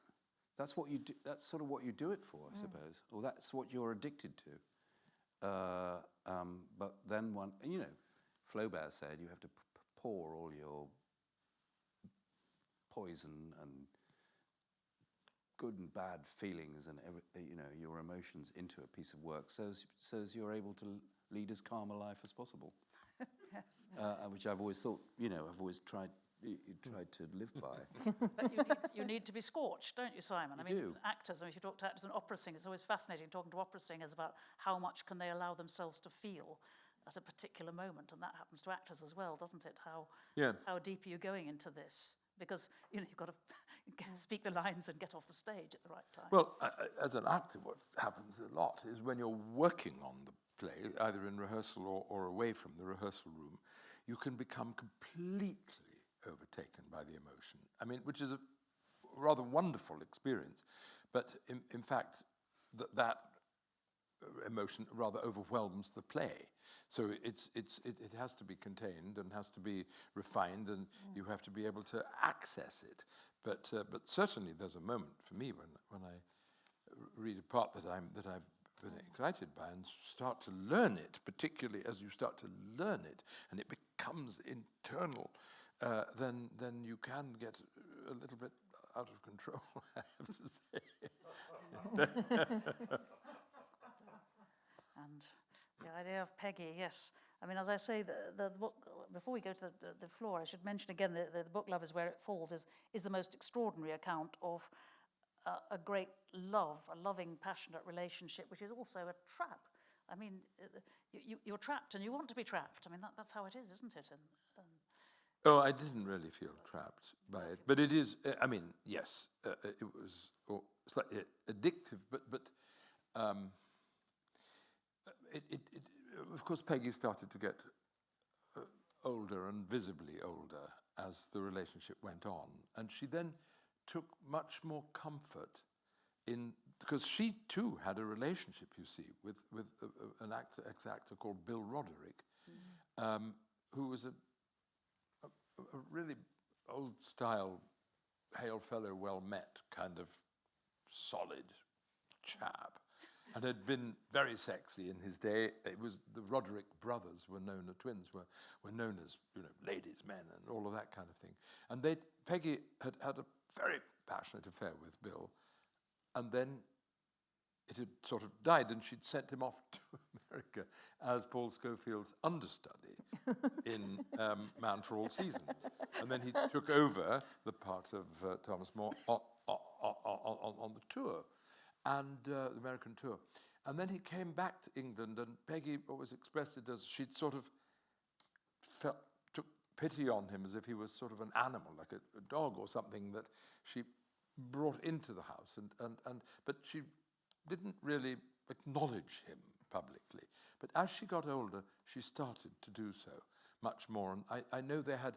Speaker 3: that's, what you do, that's sort of what you do it for, I mm. suppose, or that's what you're addicted to. Uh, um, but then one, you know, Flaubert said you have to pour all your poison and good and bad feelings and every, you know your emotions into a piece of work so as, so as you're able to lead as calm a life as possible.
Speaker 1: yes.
Speaker 3: Uh, which I've always thought, you know, I've always tried you, you tried to live by.
Speaker 1: but you need, you need to be scorched, don't you, Simon?
Speaker 3: You
Speaker 1: I mean,
Speaker 3: do.
Speaker 1: actors, I mean, if you talk to actors and opera singers, it's always fascinating talking to opera singers about how much can they allow themselves to feel at a particular moment, and that happens to actors as well, doesn't it? How,
Speaker 4: yeah.
Speaker 1: how deep are you going into this? Because, you know, you've got to speak the lines and get off the stage at the right time.
Speaker 4: Well, uh, as an actor, what happens a lot is when you're working on the play, either in rehearsal or, or away from the rehearsal room, you can become completely overtaken by the emotion. I mean, which is a rather wonderful experience, but in, in fact, th that emotion rather overwhelms the play. So it's, it's, it, it has to be contained and has to be refined and mm. you have to be able to access it. But, uh, but certainly there's a moment for me when, when I read a part that, I'm, that I've been excited by and start to learn it, particularly as you start to learn it and it becomes internal, uh, then, then you can get a little bit out of control, I have to say.
Speaker 1: and the idea of Peggy, yes. I mean, as I say, the, the book, before we go to the, the, the floor, I should mention again that the, the book Love is Where It Falls is, is the most extraordinary account of a great love, a loving, passionate relationship, which is also a trap. I mean, uh, you, you, are trapped and you want to be trapped. I mean, that, that's how it is, isn't it? And, and
Speaker 4: oh, I didn't really feel trapped by it. But it is, uh, I mean, yes, uh, uh it was oh, slightly addictive, but, but um, it, it, it, of course, Peggy started to get uh, older and visibly older as the relationship went on. And she then took much more comfort in, because she too had a relationship, you see, with, with a, a, an actor, ex-actor called Bill Roderick, mm -hmm. um, who was a, a, really old-style, hail fellow, well-met kind of solid chap. and had been very sexy in his day. It was the Roderick brothers were known, the twins were, were known as, you know, ladies' men and all of that kind of thing. And they, Peggy had had a very passionate affair with Bill, and then it had sort of died, and she'd sent him off to America as Paul Scofield's understudy in um, Man for All Seasons. And then he took over the part of uh, Thomas More on, on, on, on the tour, and uh, the American tour. And then he came back to England, and Peggy always expressed it as she'd sort of felt, took pity on him as if he was sort of an animal, like a, a dog or something that she brought into the house. And, and, and, but she didn't really acknowledge him publicly. But as she got older, she started to do so much more. And I, I know they had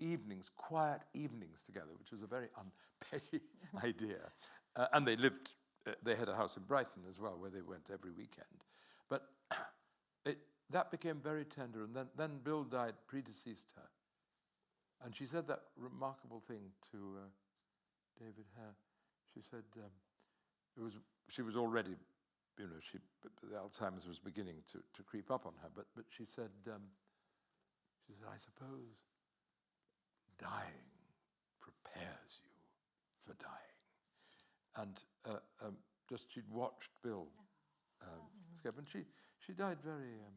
Speaker 4: evenings, quiet evenings together, which was a very unpeggy idea. Uh, and they lived, uh, they had a house in Brighton as well, where they went every weekend. But it, that became very tender. And then, then Bill died, predeceased her. And she said that remarkable thing to uh, David Hare. She said, um, it was, she was already, you know, she, the Alzheimer's was beginning to, to creep up on her, but, but she said, um, she said, I suppose dying prepares you for dying. And uh, um, just she'd watched Bill um, escape, and she, she died very um,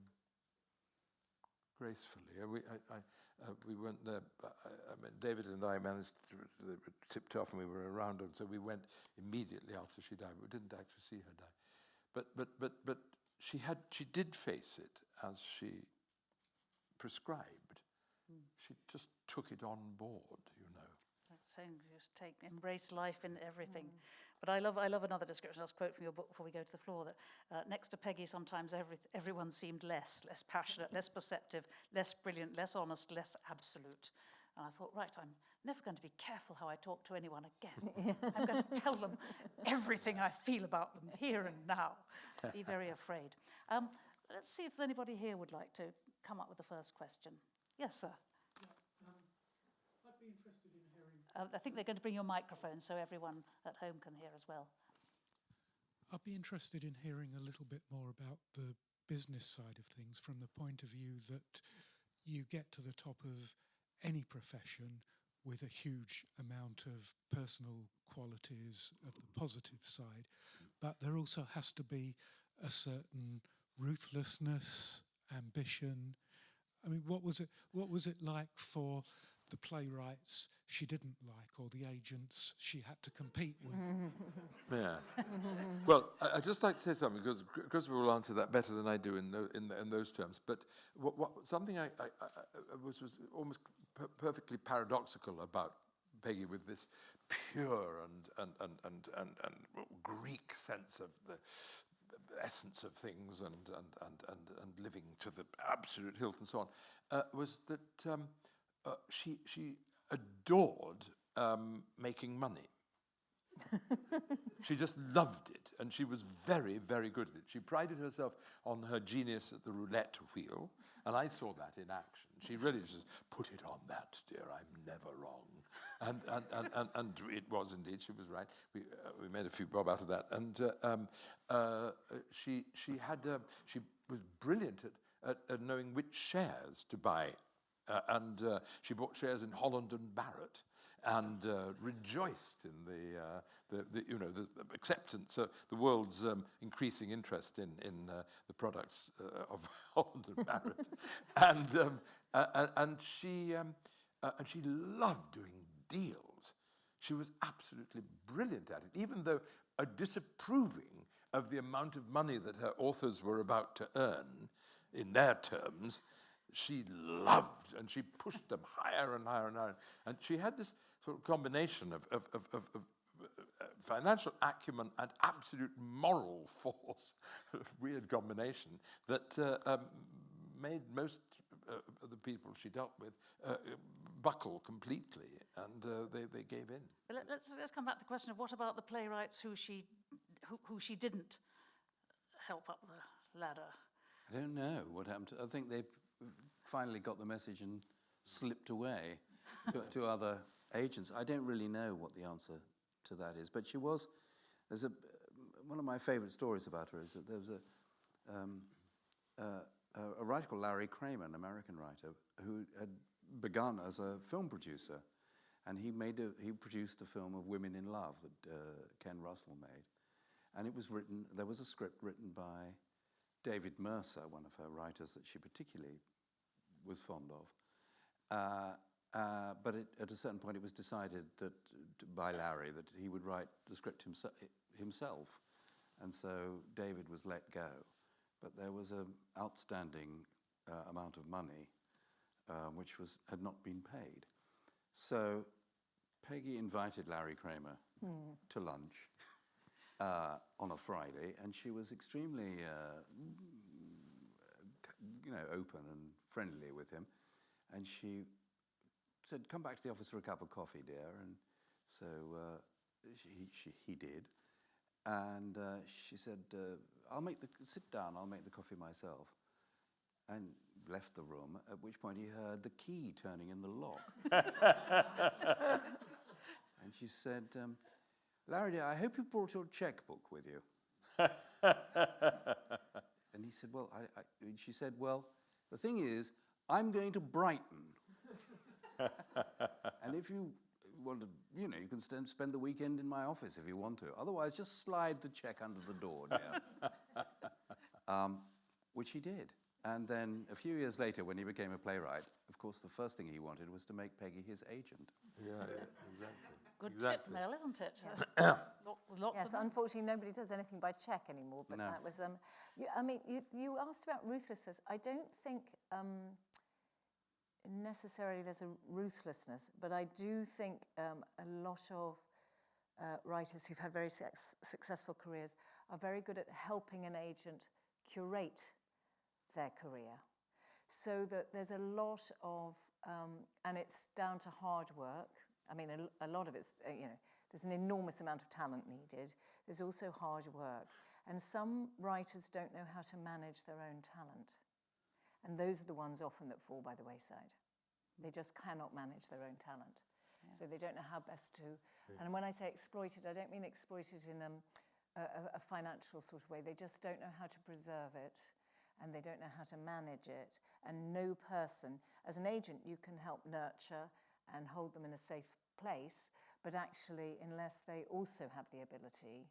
Speaker 4: gracefully. Uh, we, I, I, uh, we went there, uh, I mean, David and I managed to, they were tipped off and we were around her, so we went immediately after she died, but we didn't actually see her die. But, but, but, but she, had, she did face it as she prescribed. Mm. She just took it on board, you know.
Speaker 1: That's saying just take, embrace life in everything. Mm. But I love, I love another description, I'll quote from your book before we go to the floor, that uh, next to Peggy sometimes every, everyone seemed less, less passionate, less perceptive, less brilliant, less honest, less absolute. And I thought, right, I'm never going to be careful how I talk to anyone again. I'm going to tell them everything I feel about them here and now. Be very afraid. Um, let's see if there's anybody here would like to come up with the first question. Yes, sir. Yeah, um, I'd be interested in uh, I think they're going to bring your microphone so everyone at home can hear as well.
Speaker 5: I'd be interested in hearing a little bit more about the business side of things from the point of view that you get to the top of any profession with a huge amount of personal qualities of the positive side, but there also has to be a certain ruthlessness, ambition. I mean, what was it? What was it like for the playwrights she didn't like or the agents she had to compete with.
Speaker 4: yeah. well, I, would just like to say something because Christopher will answer that better than I do in, the, in, the, in those terms. But what, what, something I, I, I was, was almost per perfectly paradoxical about Peggy with this pure and, and, and, and, and, and Greek sense of the essence of things and, and, and, and, and living to the absolute hilt and so on, uh, was that um, uh, she, she adored um, making money. she just loved it, and she was very, very good at it. She prided herself on her genius at the roulette wheel, and I saw that in action. She really just put it on that, dear, I'm never wrong. And, and, and, and, and it was indeed, she was right. We, uh, we made a few bob out of that. And uh, um, uh, she, she, had, uh, she was brilliant at, at, at knowing which shares to buy uh, and uh, she bought shares in Holland and Barrett and uh, rejoiced in the, uh, the, the, you know, the acceptance, uh, the world's um, increasing interest in, in uh, the products of Holland and Barrett. and, um, and, she, um, and she loved doing deals. She was absolutely brilliant at it, even though a disapproving of the amount of money that her authors were about to earn in their terms, she loved and she pushed them higher and higher and higher. And she had this sort of combination of, of, of, of, of uh, financial acumen and absolute moral force, weird combination, that uh, um, made most uh, of the people she dealt with uh, buckle completely and uh, they, they gave in.
Speaker 1: Let's, let's come back to the question of what about the playwrights who she, who, who she didn't help up the ladder?
Speaker 3: I don't know what happened. I think they finally got the message and slipped away to, to other agents. I don't really know what the answer to that is, but she was, there's a, one of my favourite stories about her is that there was a, um, uh, a, writer called Larry Kramer, an American writer, who had begun as a film producer. And he, made a, he produced a film of Women in Love that uh, Ken Russell made. And it was written, there was a script written by David Mercer, one of her writers that she particularly was fond of. Uh, uh, but it, at a certain point, it was decided that by Larry that he would write the script himse- himself, and so David was let go. But there was an outstanding uh, amount of money um, which was had not been paid. So Peggy invited Larry Kramer to lunch uh, on a Friday, and she was extremely, uh, you know, open and friendly with him. And she said, "Come back to the office for a cup of coffee, dear." And so uh, she, she, he did. And uh, she said, uh, "I'll make the sit down. I'll make the coffee myself." And left the room. At which point he heard the key turning in the lock. and she said, um, "Larry, dear, I hope you brought your checkbook with you." and he said, "Well," I, I, she said, "Well, the thing is, I'm going to Brighton." And if you want to, you know, you can st- spend the weekend in my office if you want to. Otherwise, just slide the check under the door, dear. um, which he did. And then a few years later, when he became a playwright, of course, the first thing he wanted was to make Peggy his agent.
Speaker 4: Yeah, yeah, exactly.
Speaker 1: Good
Speaker 4: Exactly.
Speaker 1: tip, Mel, isn't it? lot, lot
Speaker 2: Yes, unfortunately, nobody does anything by check anymore. But
Speaker 3: No.
Speaker 2: that was, um, you, I mean, you, you asked about ruthlessness. I don't think um, necessarily there's a ruthlessness, but I do think um, a lot of uh, writers who've had very successful careers are very good at helping an agent curate their career. So that there's a lot of, um, and it's down to hard work. I mean, a, a lot of it's, uh, you know, there's an enormous amount of talent needed. There's also hard work. And some writers don't know how to manage their own talent. And those are the ones often that fall by the wayside. They just cannot manage their own talent. So they don't know how best to. And when I say exploited, I don't mean exploited in um, a, a- a financial sort of way. They just don't know how to preserve it and they don't know how to manage it. And no person, as an agent, you can help nurture and hold them in a safe place. But actually, unless they also have the ability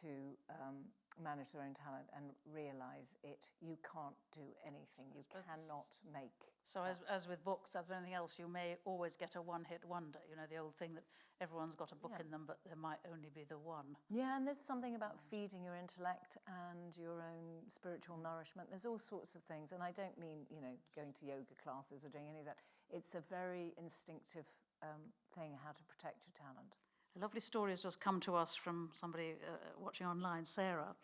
Speaker 2: to um, manage their own talent and realize it, you can't do anything. You
Speaker 1: suppose this is-
Speaker 2: cannot make.
Speaker 1: So as, as with books, as with anything else, you may always get a one-hit wonder. You know, the old thing that everyone's got a book
Speaker 2: Yeah.
Speaker 1: in them, but there might only be the one.
Speaker 2: Yeah, and there's something about feeding your intellect and your own spiritual nourishment. There's all sorts of things, and I don't mean you know going to yoga classes or doing any of that. It's a very instinctive um, thing how to protect your talent.
Speaker 1: A lovely story has just come to us from somebody uh, watching online, Sarah,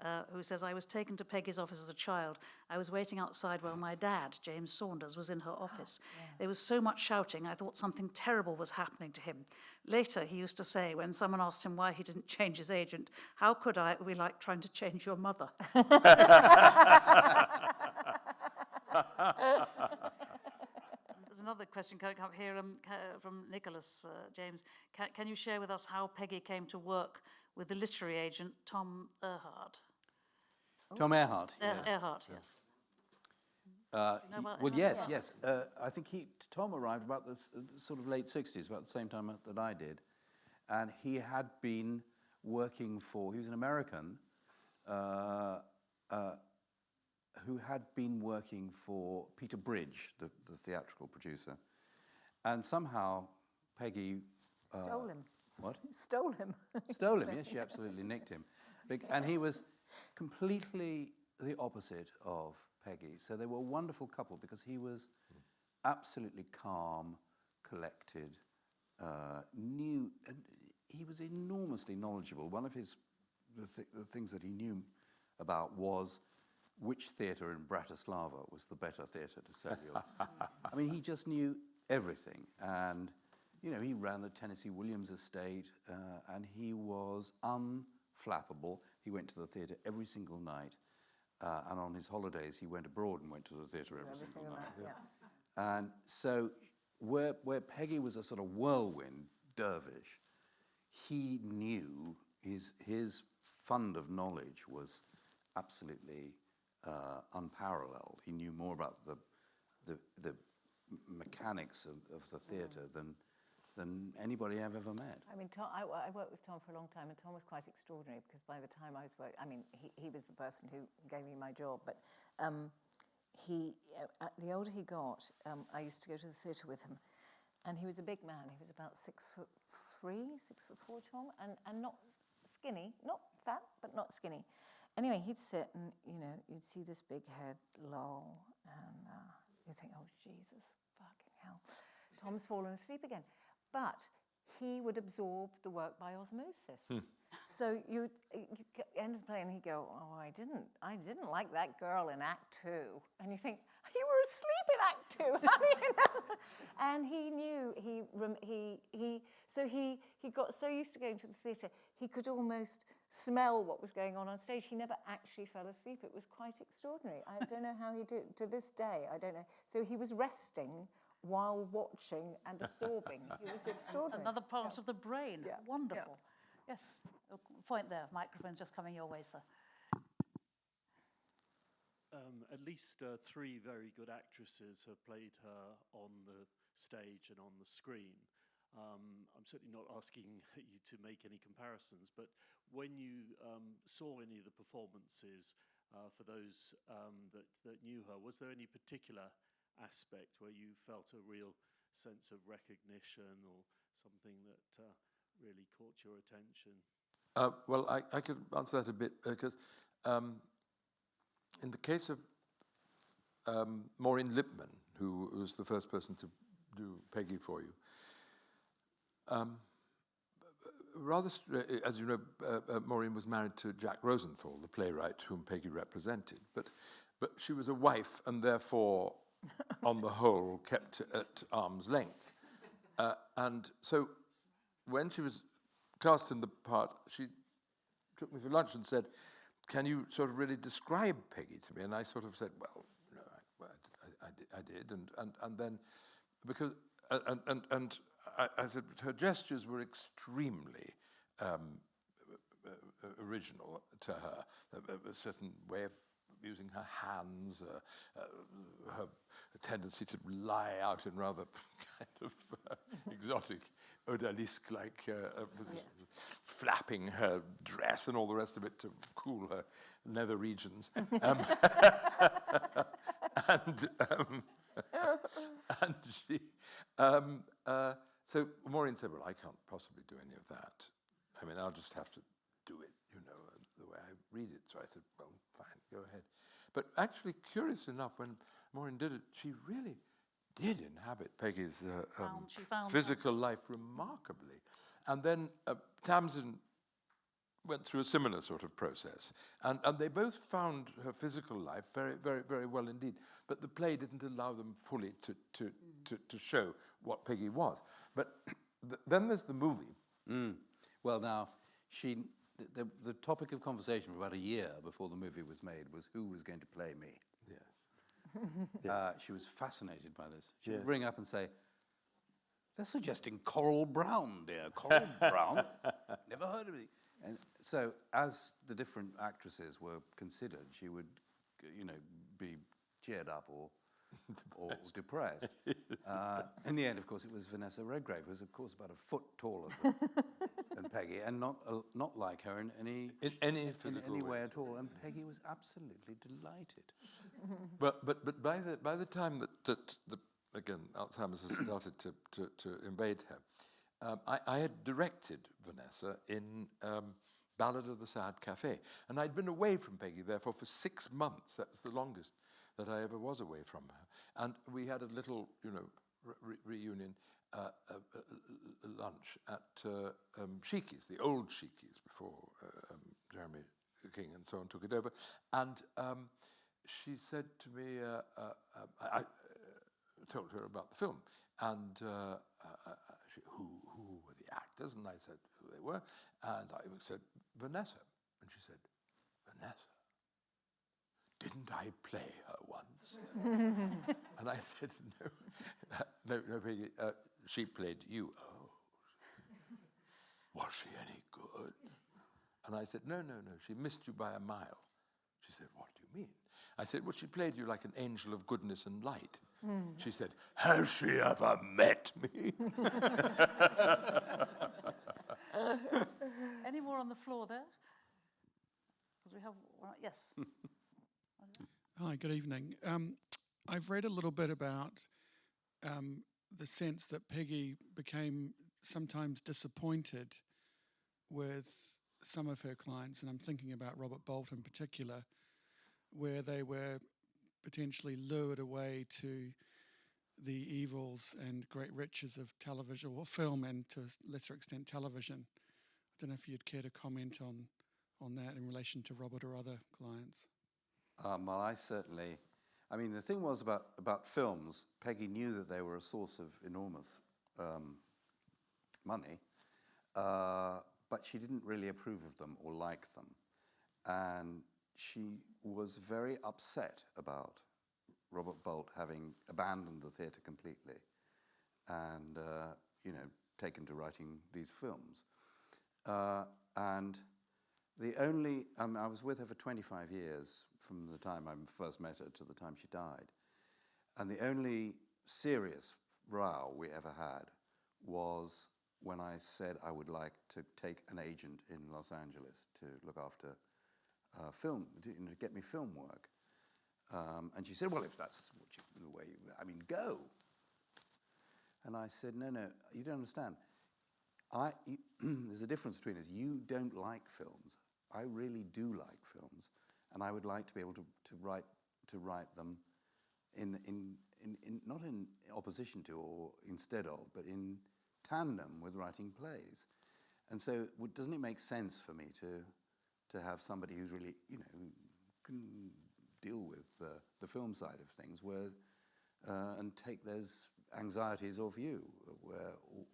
Speaker 1: uh, who says, I was taken to Peggy's office as a child. I was waiting outside while my dad, James Saunders, was in her office. There was so much shouting, I thought something terrible was happening to him. Later, he used to say, when someone asked him why he didn't change his agent, How could I? It would be like trying to change your mother. There's another question coming up here um, from Nicholas uh, James. Can, can you share with us how Peggy came to work with the literary agent Tom Erhardt?
Speaker 3: Tom Erhardt.
Speaker 1: Er-
Speaker 3: yes.
Speaker 1: Erhardt, yes.
Speaker 3: Uh,
Speaker 1: know
Speaker 3: he- well, yes,
Speaker 2: Yes.
Speaker 3: yes. Uh, I think he, Tom arrived about the uh, sort of late 60s, about the same time that I did. And he had been working for, he was an American uh, uh, who had been working for Peter Bridge, the, the theatrical producer. And somehow Peggy. Uh,
Speaker 2: Stole him.
Speaker 3: What?
Speaker 2: Stole him.
Speaker 3: Stole him, yes, she absolutely nicked him. And he was completely the opposite of Peggy. So they were a wonderful couple because he was absolutely calm, collected, uh, knew, and he was enormously knowledgeable. One of his the, th- the things that he knew about was which theatre in Bratislava was the better theatre to sell you. I mean, he just knew everything. And, you know, he ran the Tennessee Williams estate uh, and he was unflappable. He went to the theatre every single night. Uh, and on his holidays, he went abroad and went to the theatre every,
Speaker 2: Every
Speaker 3: single night.
Speaker 2: night, yeah.
Speaker 3: And so, where, where Peggy was a sort of whirlwind dervish, he knew his, his fund of knowledge was absolutely uh, unparalleled. He knew more about the, the, the mechanics of, of the theatre than, than anybody I've ever met.
Speaker 2: I mean, Tom, I, I worked with Tom for a long time, and Tom was quite extraordinary because by the time I was working, I mean, he, he was the person who gave me my job, but um, he, uh, uh, the older he got, um, I used to go to the theatre with him, and he was a big man. He was about six foot three, six foot four, Tom, and, and not skinny, not fat, but not skinny. Anyway, he'd sit and, you know, you'd see this big head loll, and uh, you'd think, oh, Jesus, fucking hell. Tom's fallen asleep again. But he would absorb the work by osmosis. So you, end the play and he'd go, oh, I didn't, I didn't like that girl in Act Two. And you think, you were asleep in Act Two, how do you know? And he knew, he, he, he, so he, he got so used to going to the theatre, he could almost smell what was going on on stage. He never actually fell asleep. It was quite extraordinary. I don't know how he did it. To this day, I don't know. So he was resting while watching and absorbing. He was extraordinary.
Speaker 1: Another part of the brain.
Speaker 2: Yeah, yeah.
Speaker 1: Wonderful. Yes, point there. Microphone's just coming your way, sir.
Speaker 6: Um, at least uh, three very good actresses have played her on the stage and on the screen. Um, I'm certainly not asking you to make any comparisons, but when you um, saw any of the performances uh, for those um, that, that knew her, was there any particular aspect where you felt a real sense of recognition or something that uh, really caught your attention?
Speaker 4: Uh, well, I, I could answer that a bit because um, in the case of um, Maureen Lipman, who was the first person to do Peggy for you, um, rather, uh, as you know, uh, uh, Maureen was married to Jack Rosenthal, the playwright whom Peggy represented, but, but she was a wife and therefore, on the whole, kept at arm's length. Uh, and so when she was cast in the part, she took me for lunch and said, can you sort of really describe Peggy to me? And I sort of said, well, no, I, well, I, I, did- I did. And, and, and then, because, uh, and, and, and I, I said, her gestures were extremely um, uh, uh, original to her, a, a- certain way of using her hands, uh, uh, her tendency to lie out in rather kind of uh, exotic, odalisque-like uh, positions, flapping her dress and all the rest of it to cool her nether regions. Um, and um, and she, um, so Maureen said, well, I can't possibly do any of that. I mean, I'll just have to do it, you know, uh, the way I read it. So I said, well, fine, go ahead. But actually, curious enough, when Maureen did it, she really did inhabit Peggy's uh, um,
Speaker 1: Found- found her.
Speaker 4: physical life remarkably. And then uh, Tamsin went through a similar sort of process. And, and they both found her physical life very, very, very well indeed. But the play didn't allow them fully to, to, to, to show what Peggy was. But th- then there's the movie.
Speaker 3: Mm. Well, now, she, the, the, topic of conversation for about a year before the movie was made was who was going to play me.
Speaker 4: Yes.
Speaker 3: Uh, she was fascinated by this. She
Speaker 4: Yes.
Speaker 3: would ring up and say, they're suggesting Coral Browne, dear. Coral Browne? Never heard of it. And so, as the different actresses were considered, she would, you know, be cheered up or, or depressed. uh, in the end, of course, it was Vanessa Redgrave, who was, of course, about a foot taller than, than Peggy, and not, uh, not like her in any,
Speaker 4: In any
Speaker 3: in any
Speaker 4: way.
Speaker 3: way at all. And Peggy was absolutely delighted.
Speaker 4: But, but, but by, the, by the time that, that the, again, Alzheimer's has started to, to, to invade her, um, I, I had directed Vanessa in um, Ballad of the Sad Cafe. And I'd been away from Peggy, therefore, for six months. That was the longest that I ever was away from her. And we had a little, you know, re- reunion uh, uh, uh, lunch at uh, um, the old Sheekey's, before uh, um, Jeremy King and so on took it over. And um, she said to me, uh, uh, I, told her about the film, and uh, uh, she, who, who were the actors? And I said who they were, and I said Vanessa, and she said Vanessa. Didn't I play her once? and I said, no, no, no, Peggy, uh, she played you. Oh, was she any good? And I said, No, no, no, she missed you by a mile. She said, What do you mean? I said, Well, she played you like an angel of goodness and light. She said, Has she ever met me?
Speaker 1: Any more on the floor there? Because we have, one, yes.
Speaker 5: Hi, good evening. Um, I've read a little bit about um, the sense that Peggy became sometimes disappointed with some of her clients, and I'm thinking about Robert Bolt in particular, where they were potentially lured away to the evils and great riches of television or film and to a lesser extent television. I don't know if you'd care to comment on, on that in relation to Robert or other clients.
Speaker 3: Um, well, I certainly. I mean, the thing was about, about films, Peggy knew that they were a source of enormous um, money, uh, but she didn't really approve of them or like them. And she was very upset about Robert Bolt having abandoned the theatre completely and, uh, you know, taken to writing these films. Uh, and the only, um, I was with her for 25 years from the time I first met her to the time she died. And the only serious row we ever had was when I said I would like to take an agent in Los Angeles to look after uh, film, to, you know, to get me film work. Um, and she said, well, if that's you, the way you, I mean, go. And I said, no, no, you don't understand. I, there's a difference between us. You don't like films. I really do like films, and I would like to be able to, to write to write them in, in, in, in not in opposition to or instead of, but in tandem with writing plays. And so, doesn't it make sense for me to to have somebody who's really you know can deal with uh, the film side of things, where uh, and take those anxieties off you, where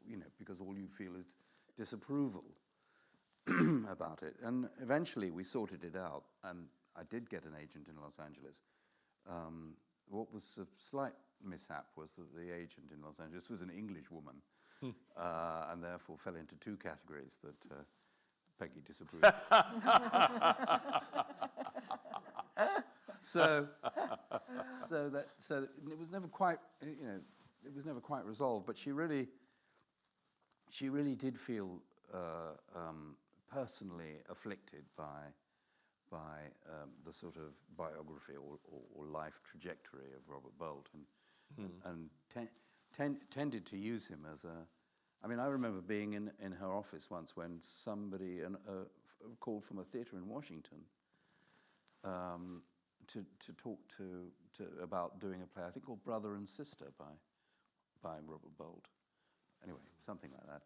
Speaker 3: you know because all you feel is disapproval about it. And eventually we sorted it out, and I did get an agent in Los Angeles. Um, what was a slight mishap was that the agent in Los Angeles was an English woman, uh, and therefore fell into two categories that uh, Peggy disapproved. so, so that so it was never quite you know it was never quite resolved. But she really she really did feel uh, um, personally afflicted by by um, the sort of biography or, or, or life trajectory of Robert Bolt, and and, and ten, ten, tended to use him as a. I mean, I remember being in, in her office once when somebody an, uh, called from a theatre in Washington um, to, to talk to, to about doing a play, I think called Brother and Sister by, by Robert Bolt. Anyway, something like that.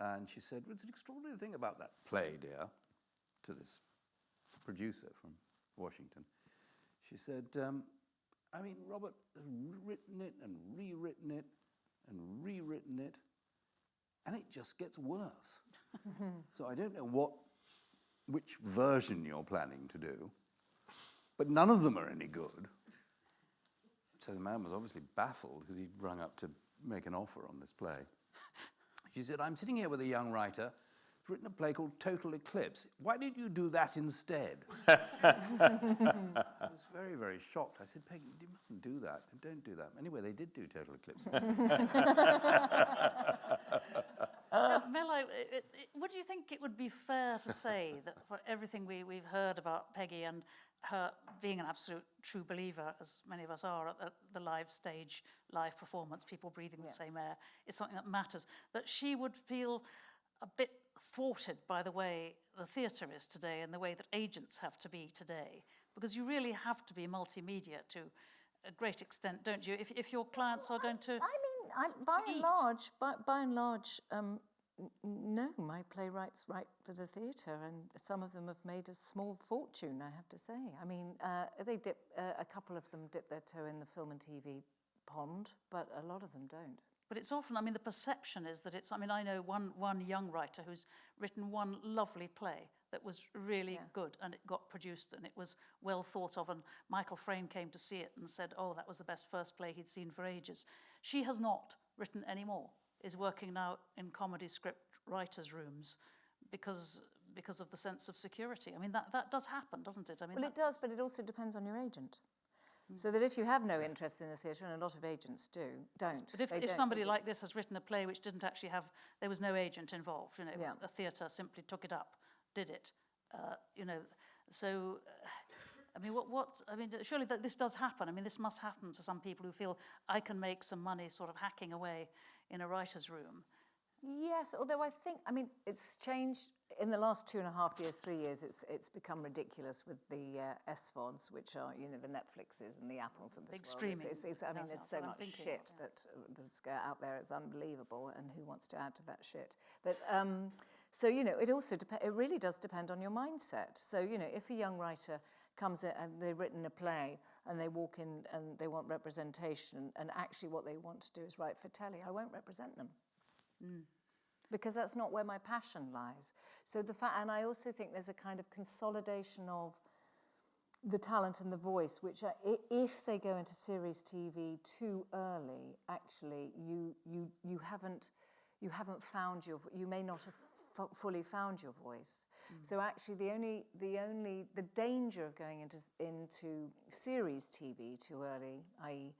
Speaker 3: And she said, well, It's an extraordinary thing about that play, dear, to this producer from Washington. She said, um, I mean, Robert has written it and rewritten it and rewritten it, and it just gets worse. so I don't know what, which version you're planning to do, but none of them are any good. So the man was obviously baffled because he'd rung up to make an offer on this play. She said, I'm sitting here with a young writer who's written a play called Total Eclipse. Why didn't you do that instead? I was very, very shocked. I said, Peggy, you mustn't do that. Don't do that. Anyway, they did do Total Eclipse.
Speaker 1: Uh, Mel, I- it's, it, would you think it would be fair to say that for everything we, we've heard about Peggy and her being an absolute true believer, as many of us are, at the, the live stage, live performance, people breathing the same air, is something that matters, that she would feel a bit thwarted by the way the theatre is today and the way that agents have to be today? Because you really have to be multimedia to a great extent, don't you? If, if your clients are going to.
Speaker 2: I mean, I,
Speaker 1: to
Speaker 2: by and large, by, by and large, um, n- n- no, my playwrights write for the theatre, and some of them have made a small fortune. I have to say. I mean, uh, they dip. Uh, a couple of them dip their toe in the film and TV pond, but a lot of them don't.
Speaker 1: But it's often, I mean, the perception is that it's, I mean, I know one, one young writer who's written one lovely play that was really good and it got produced and it was well thought of. And Michael Frayn came to see it and said, oh, that was the best first play he'd seen for ages. She has not written any more, is working now in comedy script writers' rooms because because of the sense of security. I mean, that, that does happen, doesn't it? I mean,
Speaker 2: Well, it does, but it also depends on your agent. So that if you have no interest in the theatre, and a lot of agents do, don't.
Speaker 1: But if, if
Speaker 2: don't-
Speaker 1: somebody like this has written a play which didn't actually have, there was no agent involved, you know, it was
Speaker 2: Yeah.
Speaker 1: a theatre simply took it up, did it, uh, you know, so, uh, I mean, what, what, I mean, surely that this does happen. I mean, this must happen to some people who feel I can make some money sort of hacking away in a writer's room.
Speaker 2: Yes, although I think, I mean, it's changed in the last two and a half years, three years. It's it's become ridiculous with the uh, SVODs, which are you know the Netflixes and the Apples and the
Speaker 1: Big streaming.
Speaker 2: It's, it's, it's, I mean, there's so much shit
Speaker 1: yeah.
Speaker 2: that that's out there. It's unbelievable, and who wants to add to that shit? But um, so you know, it also it really does depend on your mindset. So you know, if a young writer comes in and they've written a play and they walk in and they want representation, and actually what they want to do is write for telly, I won't represent them because that's not where my passion lies. So the fact, and I also think there's a kind of consolidation of the talent and the voice, which are, if they go into series TV too early, actually you you you haven't you haven't found your you may not have fully found your voice. So actually, the only the only the danger of going into into series TV too early, i.e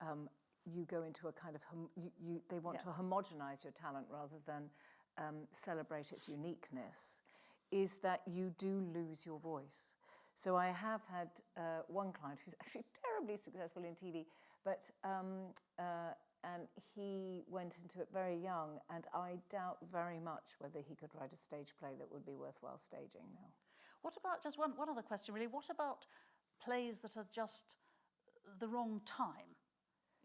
Speaker 2: um, you go into a kind of hom- you, you, they want to homogenize your talent rather than um, celebrate its uniqueness is that you do lose your voice. So i have had uh, one client who's actually terribly successful in tv but um, uh, and he went into it very young and i doubt very much whether he could write a stage play that would be worthwhile staging now.
Speaker 1: What about, just one, one other question really, what about plays that are just the wrong time?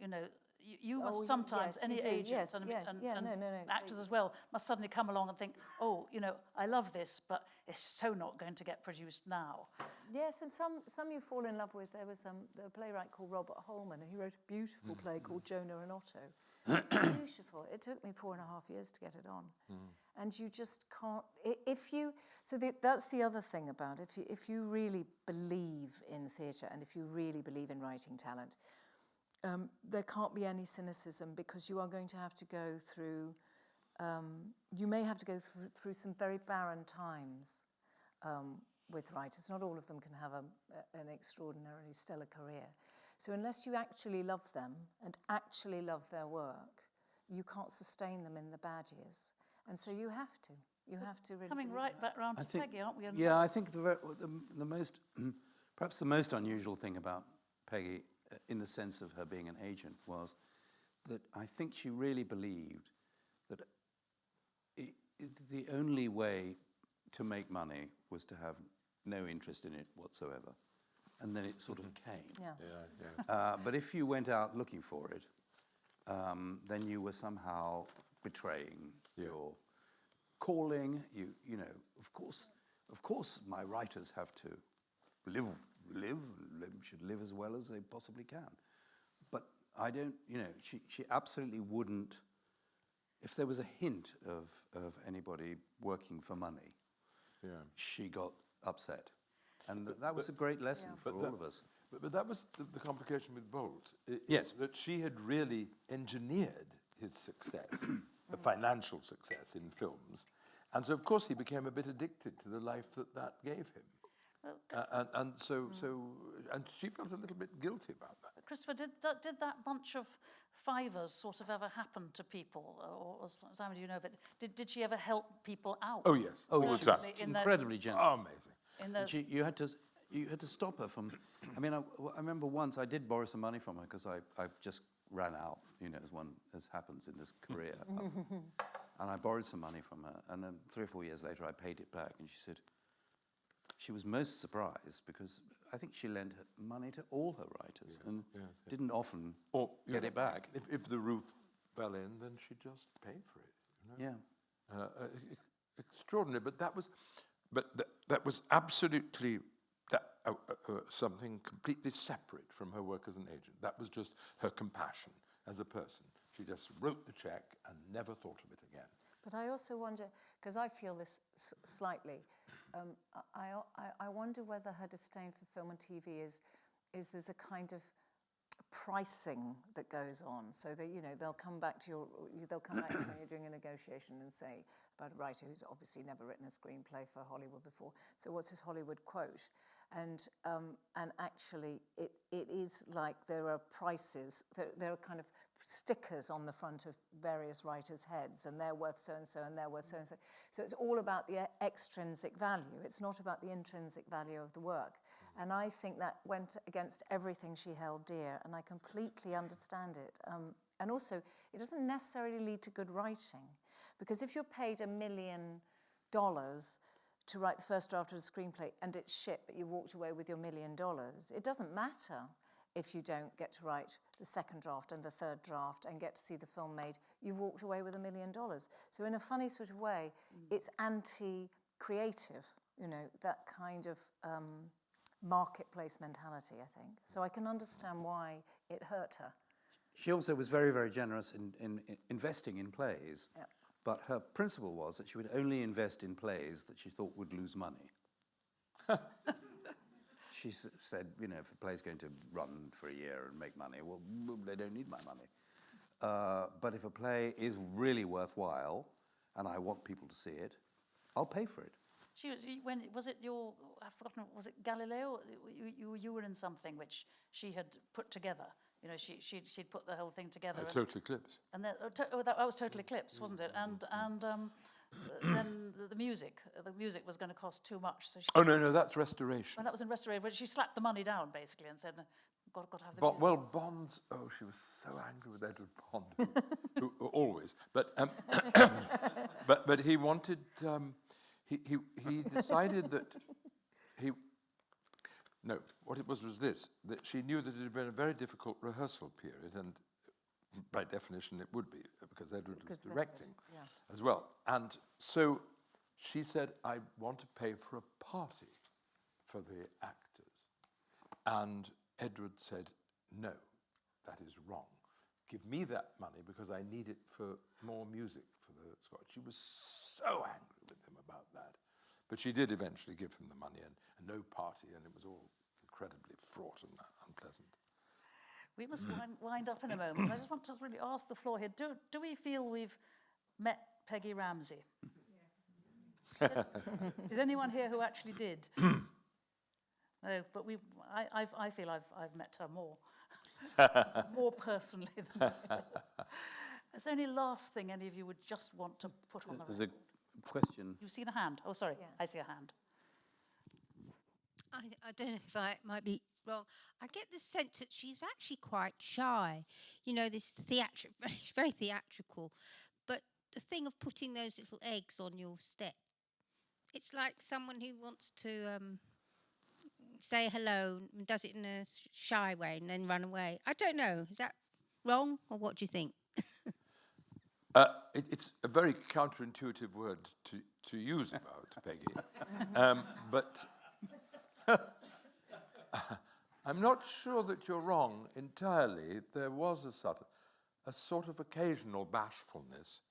Speaker 1: You know, you, you
Speaker 2: Oh,
Speaker 1: must
Speaker 2: y-
Speaker 1: sometimes,
Speaker 2: yes,
Speaker 1: any
Speaker 2: you
Speaker 1: agent
Speaker 2: yes,
Speaker 1: and,
Speaker 2: yes,
Speaker 1: and,
Speaker 2: yeah,
Speaker 1: and
Speaker 2: no, no, no,
Speaker 1: actors as well must suddenly come along and think, oh, you know, I love this, but it's so not going to get produced now.
Speaker 2: Yes, and some, some you fall in love with. There was um, a playwright called Robert Holman, and he wrote a beautiful play called Jonah and Otto. beautiful. It took me four and a half years to get it on. And you just can't, if you, so the, that's the other thing about it. if you, if you really believe in theatre and if you really believe in writing talent, um, there can't be any cynicism because you are going to have to go through, um, you may have to go through, through some very barren times um, with writers. Not all of them can have a, a- an extraordinarily stellar career. So unless you actually love them and actually love their work, you can't sustain them in the bad years. And so you have to. You have to really.
Speaker 1: Coming right back round to
Speaker 3: think-
Speaker 1: Peggy, aren't we?
Speaker 3: Yeah, I think the, the, the most, perhaps the most unusual thing about Peggy, in the sense of her being an agent, was that I think she really believed that i i the only way to make money was to have no interest in it whatsoever. And then it sort of came.
Speaker 2: Yeah.
Speaker 4: Yeah, yeah.
Speaker 3: Uh, but if you went out looking for it, um, then you were somehow betraying
Speaker 4: Yeah.
Speaker 3: your calling. You, you know, of course, of course, my writers have to live, live, live, should live as well as they possibly can. But I don't, you know, she, she absolutely wouldn't. If there was a hint of, of anybody working for money,
Speaker 4: Yeah.
Speaker 3: she got upset. And th- that was a great lesson for
Speaker 4: But
Speaker 3: all
Speaker 4: that-
Speaker 3: of us.
Speaker 4: But, but that was the, the complication with Bolt. i-
Speaker 3: Yes.
Speaker 4: That she had really engineered his success, the financial success in films. And so, of course, he became a bit addicted to the life that that gave him. Uh, and, and so, so, and she felt a little bit guilty about that.
Speaker 1: Christopher, did that, did that bunch of fivers sort of ever happen to people? Or, or Simon, do you know of it? Did, did she ever help people out?
Speaker 4: Oh, yes.
Speaker 3: Oh,
Speaker 4: all the
Speaker 3: she's
Speaker 4: time.
Speaker 1: The-
Speaker 3: incredibly generous.
Speaker 4: Oh, amazing.
Speaker 1: In
Speaker 3: And
Speaker 1: those,
Speaker 3: she, you had to, you had to stop her from. I mean, I, I remember once I did borrow some money from her because I, I just ran out, you know, as one as happens in this career. Um, and I borrowed some money from her, and then three or four years later, I paid it back, and she said she was most surprised because I think she lent money to all her writers and didn't often
Speaker 4: Or
Speaker 3: get
Speaker 4: know,
Speaker 3: it back.
Speaker 4: If, if the roof fell in, then she just paid for it. You know?
Speaker 3: Yeah.
Speaker 4: uh, uh, extraordinary. But that was, but th- that was absolutely that uh, uh, uh, something completely separate from her work as an agent. That was just her compassion as a person. She just wrote the check and never thought of it again.
Speaker 2: But I also wonder, because I feel this s- slightly, um, I, I, I wonder whether her disdain for film and TV is, is there's a kind of pricing that goes on. So that you know they'll come back to your you- they'll come back to when you're doing a negotiation and say about a writer who's obviously never written a screenplay for Hollywood before. So what's his Hollywood quote? And um, and actually it it is like there are prices there, there are kind of stickers on the front of various writers' heads, and they're worth so and so, and they're worth so and so. So it's all about the extrinsic value. It's not about the intrinsic value of the work. And I think that went against everything she held dear, and I completely understand it. Um, and also, it doesn't necessarily lead to good writing, because if you're paid a million dollars to write the first draft of a screenplay and it's shit, but you walked away with your million dollars, it doesn't matter if you don't get to write the second draft and the third draft and get to see the film made. You've walked away with a million dollars. So, in a funny sort of way, it's anti creative, you know, that kind of. Um, marketplace mentality, I think. So I can understand why it hurt her.
Speaker 3: She also was very, very generous in, in, in investing in plays.
Speaker 2: Yep.
Speaker 3: But her principle was that she would only invest in plays that she thought would lose money. she said, you know, if a play's going to run for a year and make money, well, they don't need my money. Uh, but if a play is really worthwhile and I want people to see it, I'll pay for it.
Speaker 1: She was, when, was it your, I've forgotten, was it Galileo? You, you, you were in something which she had put together. You know, she, she'd, she'd put the whole thing together.
Speaker 4: Uh,
Speaker 1: and-
Speaker 4: Total Eclipse.
Speaker 1: And then, oh, to, oh, that, that was Total Eclipse, wasn't it? And, and um, uh, then the, the music, the music was going to cost too much. So she,
Speaker 4: Oh, no, no, that's restoration.
Speaker 1: when that was in Restoration, she slapped the money down basically and said, got, got to have the
Speaker 4: But, well, Bonds, oh, she was so angry with Edward Bond, who, who, always. But, um, but, but he wanted, um, he, he, he decided that he, no, what it was was this, that she knew that it had been a very difficult rehearsal period, and by definition it would be, because Edward was
Speaker 2: Because Edward,
Speaker 4: directing
Speaker 2: yeah.
Speaker 4: as well. And so she said, I want to pay for a party for the actors. And Edward said, No, that is wrong. Give me that money because I need it for more music for the Scotch. She was so angry with him about that. But she did eventually give him the money and, and no party, and it was all incredibly fraught and unpleasant.
Speaker 1: We must mm. wind, wind up in a moment. I just want to really ask the floor here. Do, do we feel we've met Peggy Ramsay? Is anyone here who actually did? no, but we, I, I've, I feel I've, I've met her more, more personally than Is there any last thing any of you would just want to put on the
Speaker 3: There's
Speaker 1: record?
Speaker 3: a question.
Speaker 1: You've seen a hand. Oh, sorry.
Speaker 2: Yeah.
Speaker 1: I see a hand.
Speaker 7: I, I don't know if I might be wrong. I get the sense that she's actually quite shy. You know, this theatric, very, very theatrical. But the thing of putting those little eggs on your step, it's like someone who wants to um, say hello and does it in a shy way and then run away. I don't know. Is that wrong, or what do you think?
Speaker 4: Uh, it, it's a very counterintuitive word to, to use about Peggy, um, but I'm not sure that you're wrong entirely. There was a sort, a sort of occasional bashfulness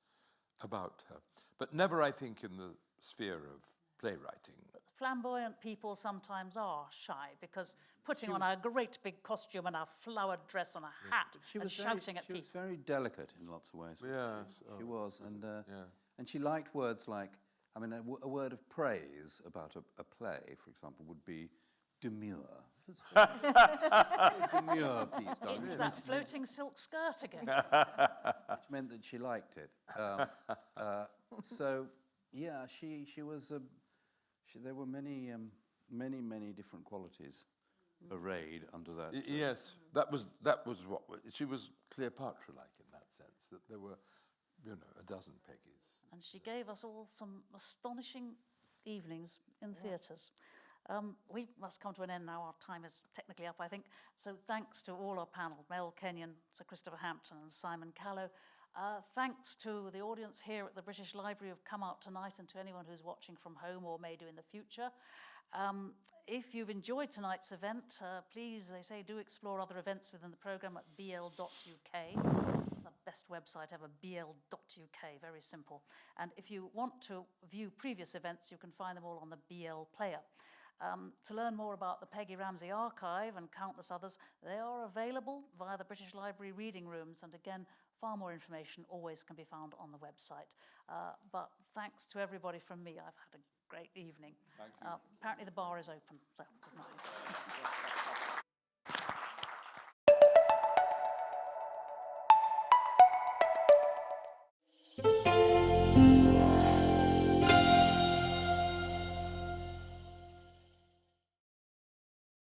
Speaker 4: about her, but never, I think, in the sphere of playwriting.
Speaker 1: Flamboyant people sometimes are shy because putting on a great big costume and a flowered dress and a hat
Speaker 3: She
Speaker 1: and
Speaker 3: was
Speaker 1: shouting
Speaker 3: very,
Speaker 1: at
Speaker 3: she was
Speaker 1: people.
Speaker 3: very delicate in lots of ways. wasn't
Speaker 4: Yes,
Speaker 3: she? she was, and uh,
Speaker 4: yeah.
Speaker 3: and she liked words like, I mean, a, w- a word of praise about a, a play, for example, would be demure. It's demure piece, darling.
Speaker 1: It's that floating silk skirt again.
Speaker 3: which meant that she liked it. Um, uh, so, yeah, she she was. Um, she, there were many um, many many different qualities arrayed under that.
Speaker 4: Y-
Speaker 3: uh,
Speaker 4: yes, that was that was what she was Cleopatra-like in that sense. That there were, you know, a dozen Peggies.
Speaker 1: and she gave us all some astonishing evenings in theatres. Um, we must come to an end now. Our time is technically up, I think. So thanks to all our panel, Mel Kenyon, Sir Christopher Hampton and Simon Callow. Uh, thanks to the audience here at the British Library who've come out tonight and to anyone who's watching from home or may do in the future. Um, if you've enjoyed tonight's event, uh, please, they say, do explore other events within the programme at bl.uk. It's the best website ever, bl.uk, very simple. And if you want to view previous events, you can find them all on the BL player. Um, to learn more about the Peggy Ramsay Archive and countless others, they are available via the British Library reading rooms. And again, far more information always can be found on the website. Uh, but thanks to everybody from me. I've had a great evening. Uh, apparently the bar is open, so good night.